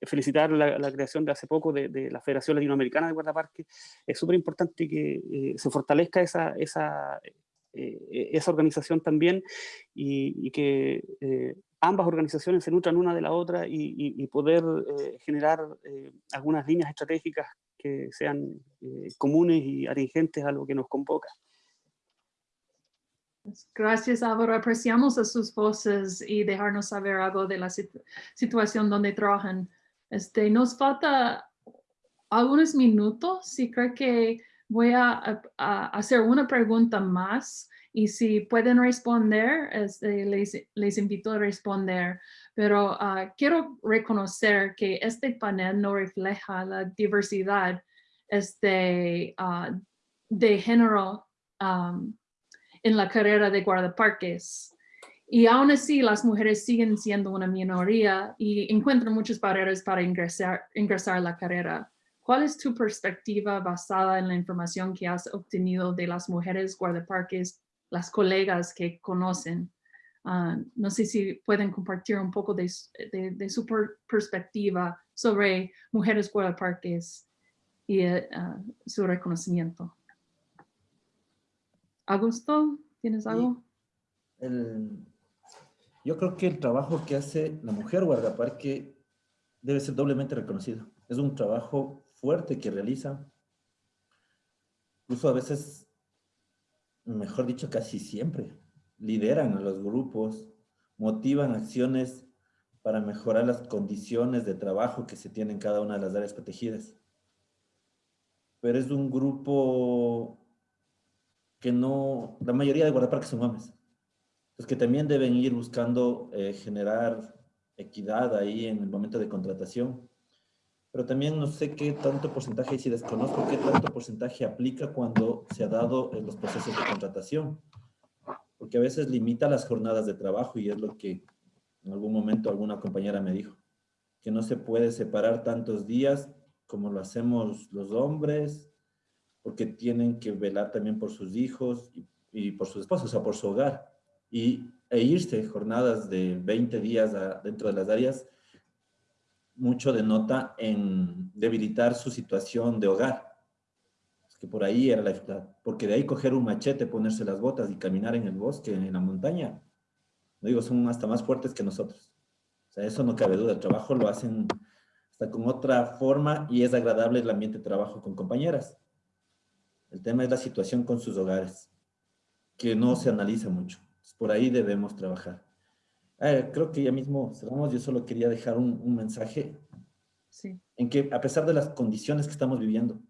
felicitar la, creación de hace poco de, la Federación Latinoamericana de Guardaparques. Es súper importante que eh, se fortalezca esa, esa, eh, esa organización también y, que eh, ambas organizaciones se nutran una de la otra y, poder generar algunas líneas estratégicas que sean comunes y atingentes a lo que nos convoca. Gracias Álvaro, apreciamos a sus voces y dejarnos saber algo de la situación donde trabajan. Este, nos falta algunos minutos y creo que voy a, hacer una pregunta más y si pueden responder, este, les, invito a responder. Pero ah, quiero reconocer que este panel no refleja la diversidad este, ah, de género am, en la carrera de guardaparques. Y aún así, las mujeres siguen siendo una minoría y encuentran muchas barreras para ingresar, ingresar a la carrera. ¿Cuál es tu perspectiva basada en la información que has obtenido de las mujeres guardaparques, las colegas que conocen? Ah, no sé si pueden compartir un poco de, de- de su per- perspectiva sobre mujeres guardaparques y ah, su reconocimiento. Augusto, ¿tienes algo? El- yo creo que el trabajo que hace la mujer guardaparque debe ser doblemente reconocido. Es un trabajo fuerte que realiza. Incluso a veces, mejor dicho, casi siempre, lideran a los grupos, motivan acciones para mejorar las condiciones de trabajo que se tienen en cada una de las áreas protegidas. Pero es un grupo que no, la mayoría de guardaparques son hombres pues que también deben ir buscando eh, generar equidad ahí en el momento de contratación. Pero también no sé qué tanto porcentaje, y si desconozco qué tanto porcentaje aplica cuando se ha dado en los procesos de contratación. Porque a veces limita las jornadas de trabajo y es lo que en algún momento alguna compañera me dijo, que no se puede separar tantos días como lo hacemos los hombres, porque tienen que velar también por sus hijos y, y por sus esposos, o sea, por su hogar y, e irse jornadas de 20 días a- dentro de las áreas, mucho denota en debilitar su situación de hogar. Es que por ahí era la dificultad. Porque de ahí coger un machete, ponerse las botas y caminar en el bosque, en la montaña, no digo, son hasta más fuertes que nosotros. O sea, eso no cabe duda. El trabajo lo hacen hasta con otra forma y es agradable el ambiente de trabajo con compañeras. El tema es la situación con sus hogares, que no se analiza mucho. Por ahí debemos trabajar. Eh, creo que ya mismo cerramos. Yo solo quería dejar un, un mensaje Sí, en que a pesar de las condiciones que estamos viviendo,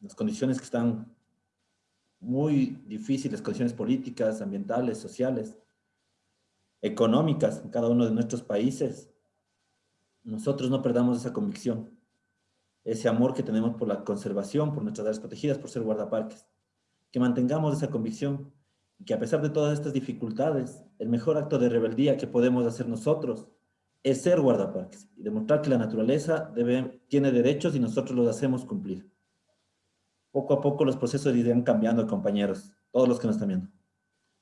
las condiciones que están muy difíciles, condiciones políticas, ambientales, sociales, económicas en cada uno de nuestros países, nosotros no perdamos esa convicción, ese amor que tenemos por la conservación, por nuestras áreas protegidas, por ser guardaparques. Que mantengamos esa convicción y que a pesar de todas estas dificultades, el mejor acto de rebeldía que podemos hacer nosotros es ser guardaparques y demostrar que la naturaleza debe, tiene derechos y nosotros los hacemos cumplir. Poco a poco los procesos irán cambiando, compañeros, todos los que nos están viendo.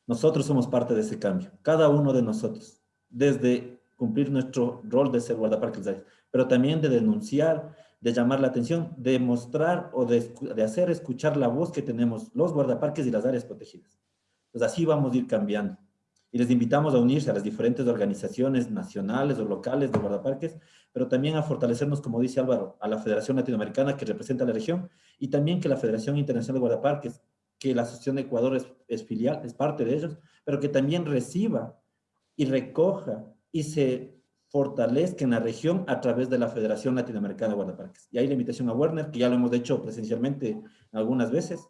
Nosotros somos parte de ese cambio, cada uno de nosotros, desde cumplir nuestro rol de ser guardaparques, pero también de denunciar, de llamar la atención, de mostrar o de, de hacer escuchar la voz que tenemos los guardaparques y las áreas protegidas. Pues así vamos a ir cambiando. Y les invitamos a unirse a las diferentes organizaciones nacionales o locales de guardaparques, pero también a fortalecernos, como dice Álvaro, a la Federación Latinoamericana que representa a la región y también que la Federación Internacional de Guardaparques, que la Asociación de Ecuador es, es filial, es parte de ellos, pero que también reciba y recoja y se fortalezca en la región a través de la Federación Latinoamericana de Guardaparques. Y ahí la invitación a Werner, que ya lo hemos hecho presencialmente algunas veces,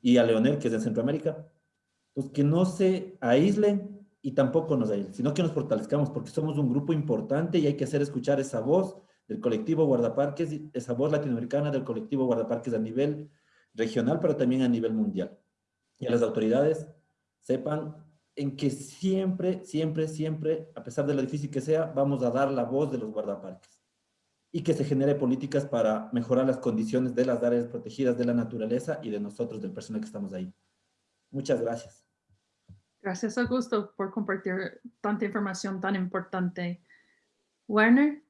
y a Leonel, que es de Centroamérica, pues que no se aíslen y tampoco nos aíslen, sino que nos fortalezcamos porque somos un grupo importante y hay que hacer escuchar esa voz del colectivo Guardaparques, esa voz latinoamericana del colectivo Guardaparques a nivel regional, pero también a nivel mundial. Y a las autoridades sepan en que siempre, siempre, siempre, a pesar de lo difícil que sea, vamos a dar la voz de los guardaparques y que se genere políticas para mejorar las condiciones de las áreas protegidas de la naturaleza y de nosotros, del personal que estamos ahí. Muchas gracias. gracias Augusto por compartir tanta información tan importante. Werner,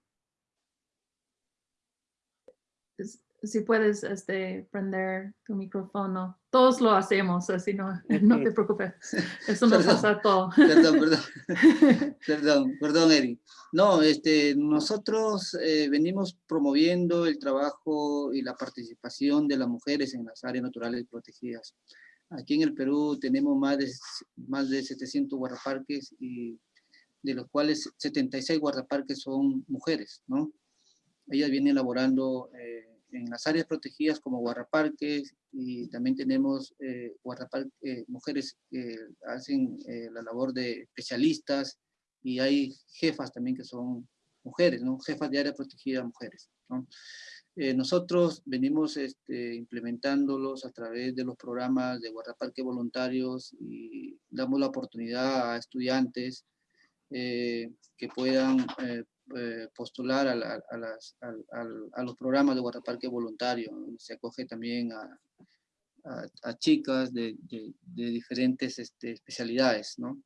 si puedes este, prender tu micrófono. Todos lo hacemos, así no, *laughs* no te preocupes. *laughs* Eso nos pasa a todos. Perdón, perdón. *laughs* Perdón, perdón, Eri. No, este, nosotros eh, venimos promoviendo el trabajo y la participación de las mujeres en las áreas naturales protegidas. Aquí en el Perú tenemos más de, más de 700 guardaparques y de los cuales 76 guardaparques son mujeres, ¿no? Ellas vienen elaborando eh, en las áreas protegidas como guardaparques y también tenemos eh, eh, mujeres que hacen eh, la labor de especialistas y hay jefas también que son mujeres, ¿no? Jefas de área protegida mujeres, ¿no? Eh, nosotros venimos este, implementándolos a través de los programas de guardaparque voluntarios y damos la oportunidad a estudiantes eh, que puedan eh, postular a, las, a, los programas de guardaparque voluntario. Se acoge también a, a chicas de, de, de diferentes este, especialidades, ¿no?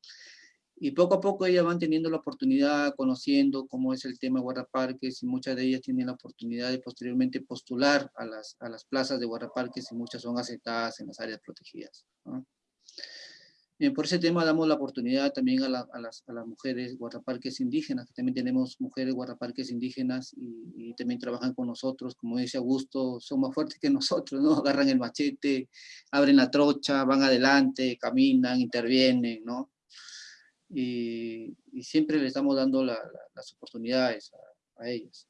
Y poco a poco ellas van teniendo la oportunidad, conociendo cómo es el tema de guardaparques y muchas de ellas tienen la oportunidad de posteriormente postular a las, a las plazas de guardaparques y muchas son aceptadas en las áreas protegidas. Bien, por ese tema damos la oportunidad también a, las, mujeres guardaparques indígenas, que también tenemos mujeres guardaparques indígenas y, también trabajan con nosotros, como dice Augusto, son más fuertes que *laughs* nosotros, ¿no? Agarran el machete, abren la trocha, van adelante, caminan, intervienen, ¿no? y, siempre les estamos dando las oportunidades a, ellas.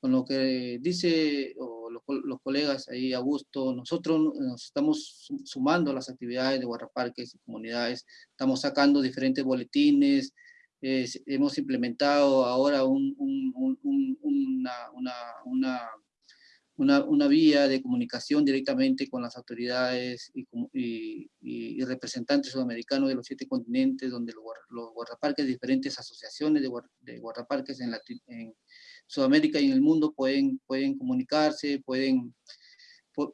Con lo que dice los, colegas ahí, Augusto, nosotros nos estamos sumando a las actividades de guardaparques y comunidades, estamos sacando diferentes boletines, hemos implementado ahora un, una, una una, una, vía de comunicación directamente con las autoridades y, y, y, representantes sudamericanos de los siete continentes, donde los, los guardaparques, diferentes asociaciones de, guardaparques en, en, Sudamérica y en el mundo pueden, pueden comunicarse, pueden,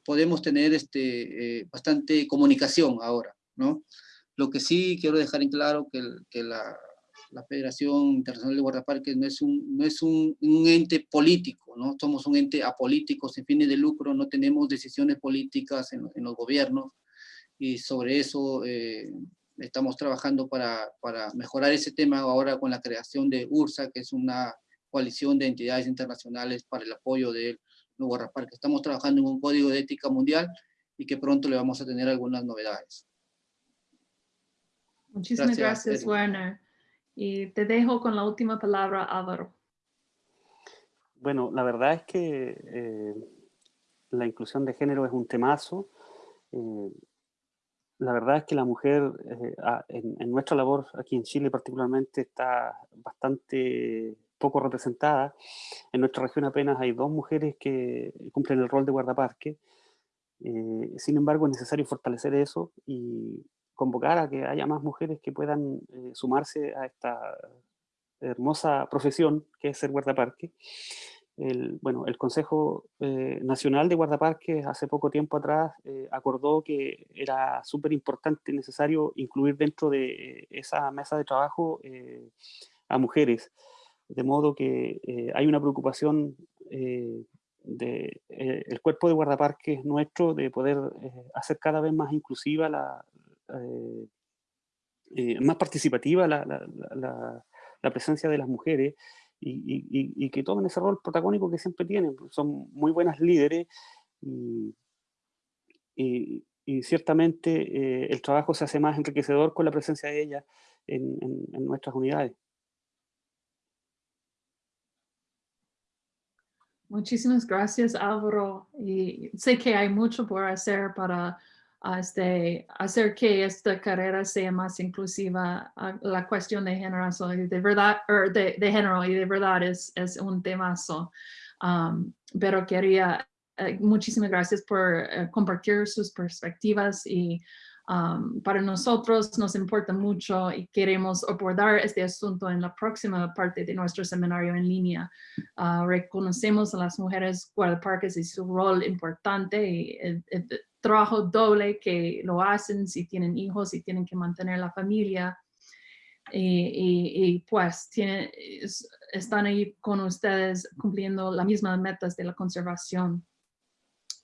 podemos tener este, eh, bastante comunicación ahora, ¿no? Lo que sí quiero dejar en claro que, que la, la Federación Internacional de Guardaparques no es un, no es un, un, ente político, ¿no? Somos un ente apolítico, sin fines de lucro, no tenemos decisiones políticas en, en los gobiernos, y sobre eso eh, estamos trabajando para, para mejorar ese tema ahora con la creación de URSA, que es una coalición de entidades internacionales para el apoyo de los guardaparques. Estamos trabajando en un código de ética mundial y que pronto le vamos a tener algunas novedades. Muchísimas gracias, gracias Werner. Y te dejo con la última palabra, Álvaro. Bueno, la verdad es que eh, la inclusión de género es un temazo. Eh, la verdad es que la mujer eh, en, nuestra labor aquí en Chile particularmente está bastante poco representada. En nuestra región apenas hay dos mujeres que cumplen el rol de guardaparque. sin embargo, es necesario fortalecer eso y convocar a que haya más mujeres que puedan eh, sumarse a esta hermosa profesión que es ser guardaparque. El, bueno, el Consejo eh, Nacional de Guardaparques hace poco tiempo atrás eh, acordó que era súper importante, y necesario incluir dentro de esa mesa de trabajo a mujeres, de modo que hay una preocupación del de, el cuerpo de guardaparques nuestro de poder hacer cada vez más inclusiva la, eh, eh, más participativa la, la, presencia de las mujeres y, y, y, que tomen ese rol protagónico que siempre tienen. Son muy buenas líderes y, y ciertamente eh, el trabajo se hace más enriquecedor con la presencia de ellas en, en, en nuestras unidades. Muchísimas gracias, Álvaro. Y sé que hay mucho por hacer para este, hacer que esta carrera sea más inclusiva. la cuestión de género, de verdad, er, de, de, género y de verdad es, es un temazo. Um, pero quería, eh, muchísimas gracias por eh, compartir sus perspectivas y um, para nosotros nos importa mucho y queremos abordar este asunto en la próxima parte de nuestro seminario en línea. Uh, reconocemos a las mujeres guardaparques y su rol importante y, y, trabajo doble que lo hacen si tienen hijos y tienen que mantener la familia. Y, pues tienen, están ahí con ustedes cumpliendo las mismas metas de la conservación.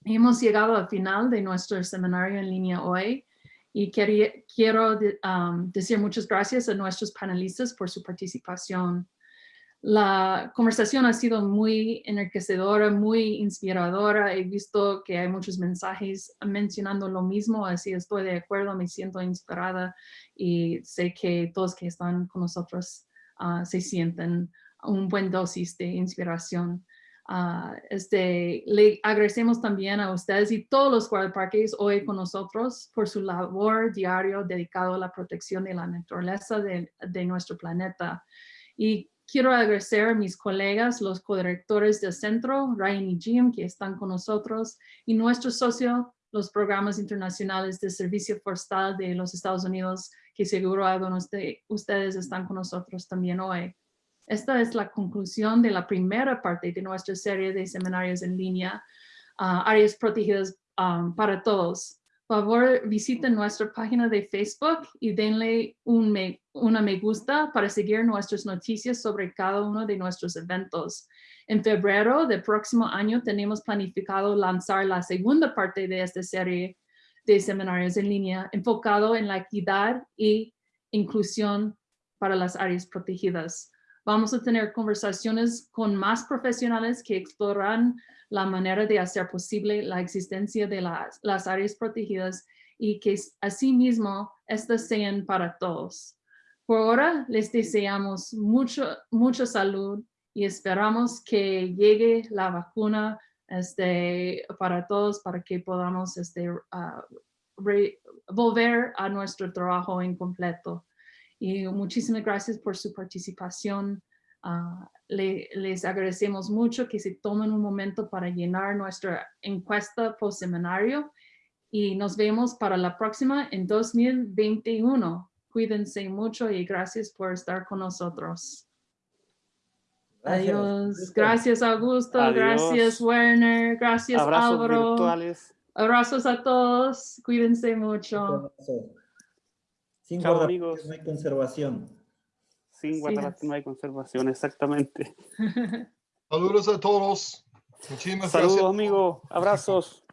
Hemos llegado al final de nuestro seminario en línea hoy y quería, quiero um, decir muchas gracias a nuestros panelistas por su participación. La conversación ha sido muy enriquecedora, muy inspiradora. He visto que hay muchos mensajes mencionando lo mismo, así estoy de acuerdo, me siento inspirada y sé que todos que están con nosotros uh, se sienten un buen dosis de inspiración. Uh, este, le agradecemos también a ustedes y todos los guardaparques hoy con nosotros por su labor diario dedicado a la protección de la naturaleza de, de nuestro planeta. Y quiero agradecer a mis colegas, los codirectores del centro, Ryan y Jim, que están con nosotros, y nuestro socio, los programas internacionales de servicio forestal de los Estados Unidos, que seguro algunos de ustedes están con nosotros también hoy. Esta es la conclusión de la primera parte de nuestra serie de seminarios en línea, ah, áreas protegidas um, para todos. Por favor, visiten nuestra página de Facebook y denle un me, una me gusta para seguir nuestras noticias sobre cada uno de nuestros eventos. En febrero del próximo año tenemos planificado lanzar la segunda parte de esta serie de seminarios en línea enfocado en la equidad y inclusión para las áreas protegidas. Vamos a tener conversaciones con más profesionales que exploran la manera de hacer posible la existencia de las, áreas protegidas y que asimismo estas sean para todos. Por ahora les deseamos mucho, mucha salud y esperamos que llegue la vacuna este, para todos para que podamos este, ah, volver a nuestro trabajo en Y muchísimas gracias por su participación. Ah, le- les agradecemos mucho que se tomen un momento para llenar nuestra encuesta post seminario y nos vemos para la próxima en 2021. Cuídense mucho y gracias por estar con nosotros. Gracias. Adiós. Gracias Augusto, Adiós. gracias Werner, gracias Abrazos Álvaro. virtuales. Abrazos a todos, cuídense mucho. Sin Chao, amigos. no hay conservación. Sin guardar no hay conservación, exactamente. *laughs* Saludos a todos. Muchísimas Saludos, gracias. amigos. Abrazos.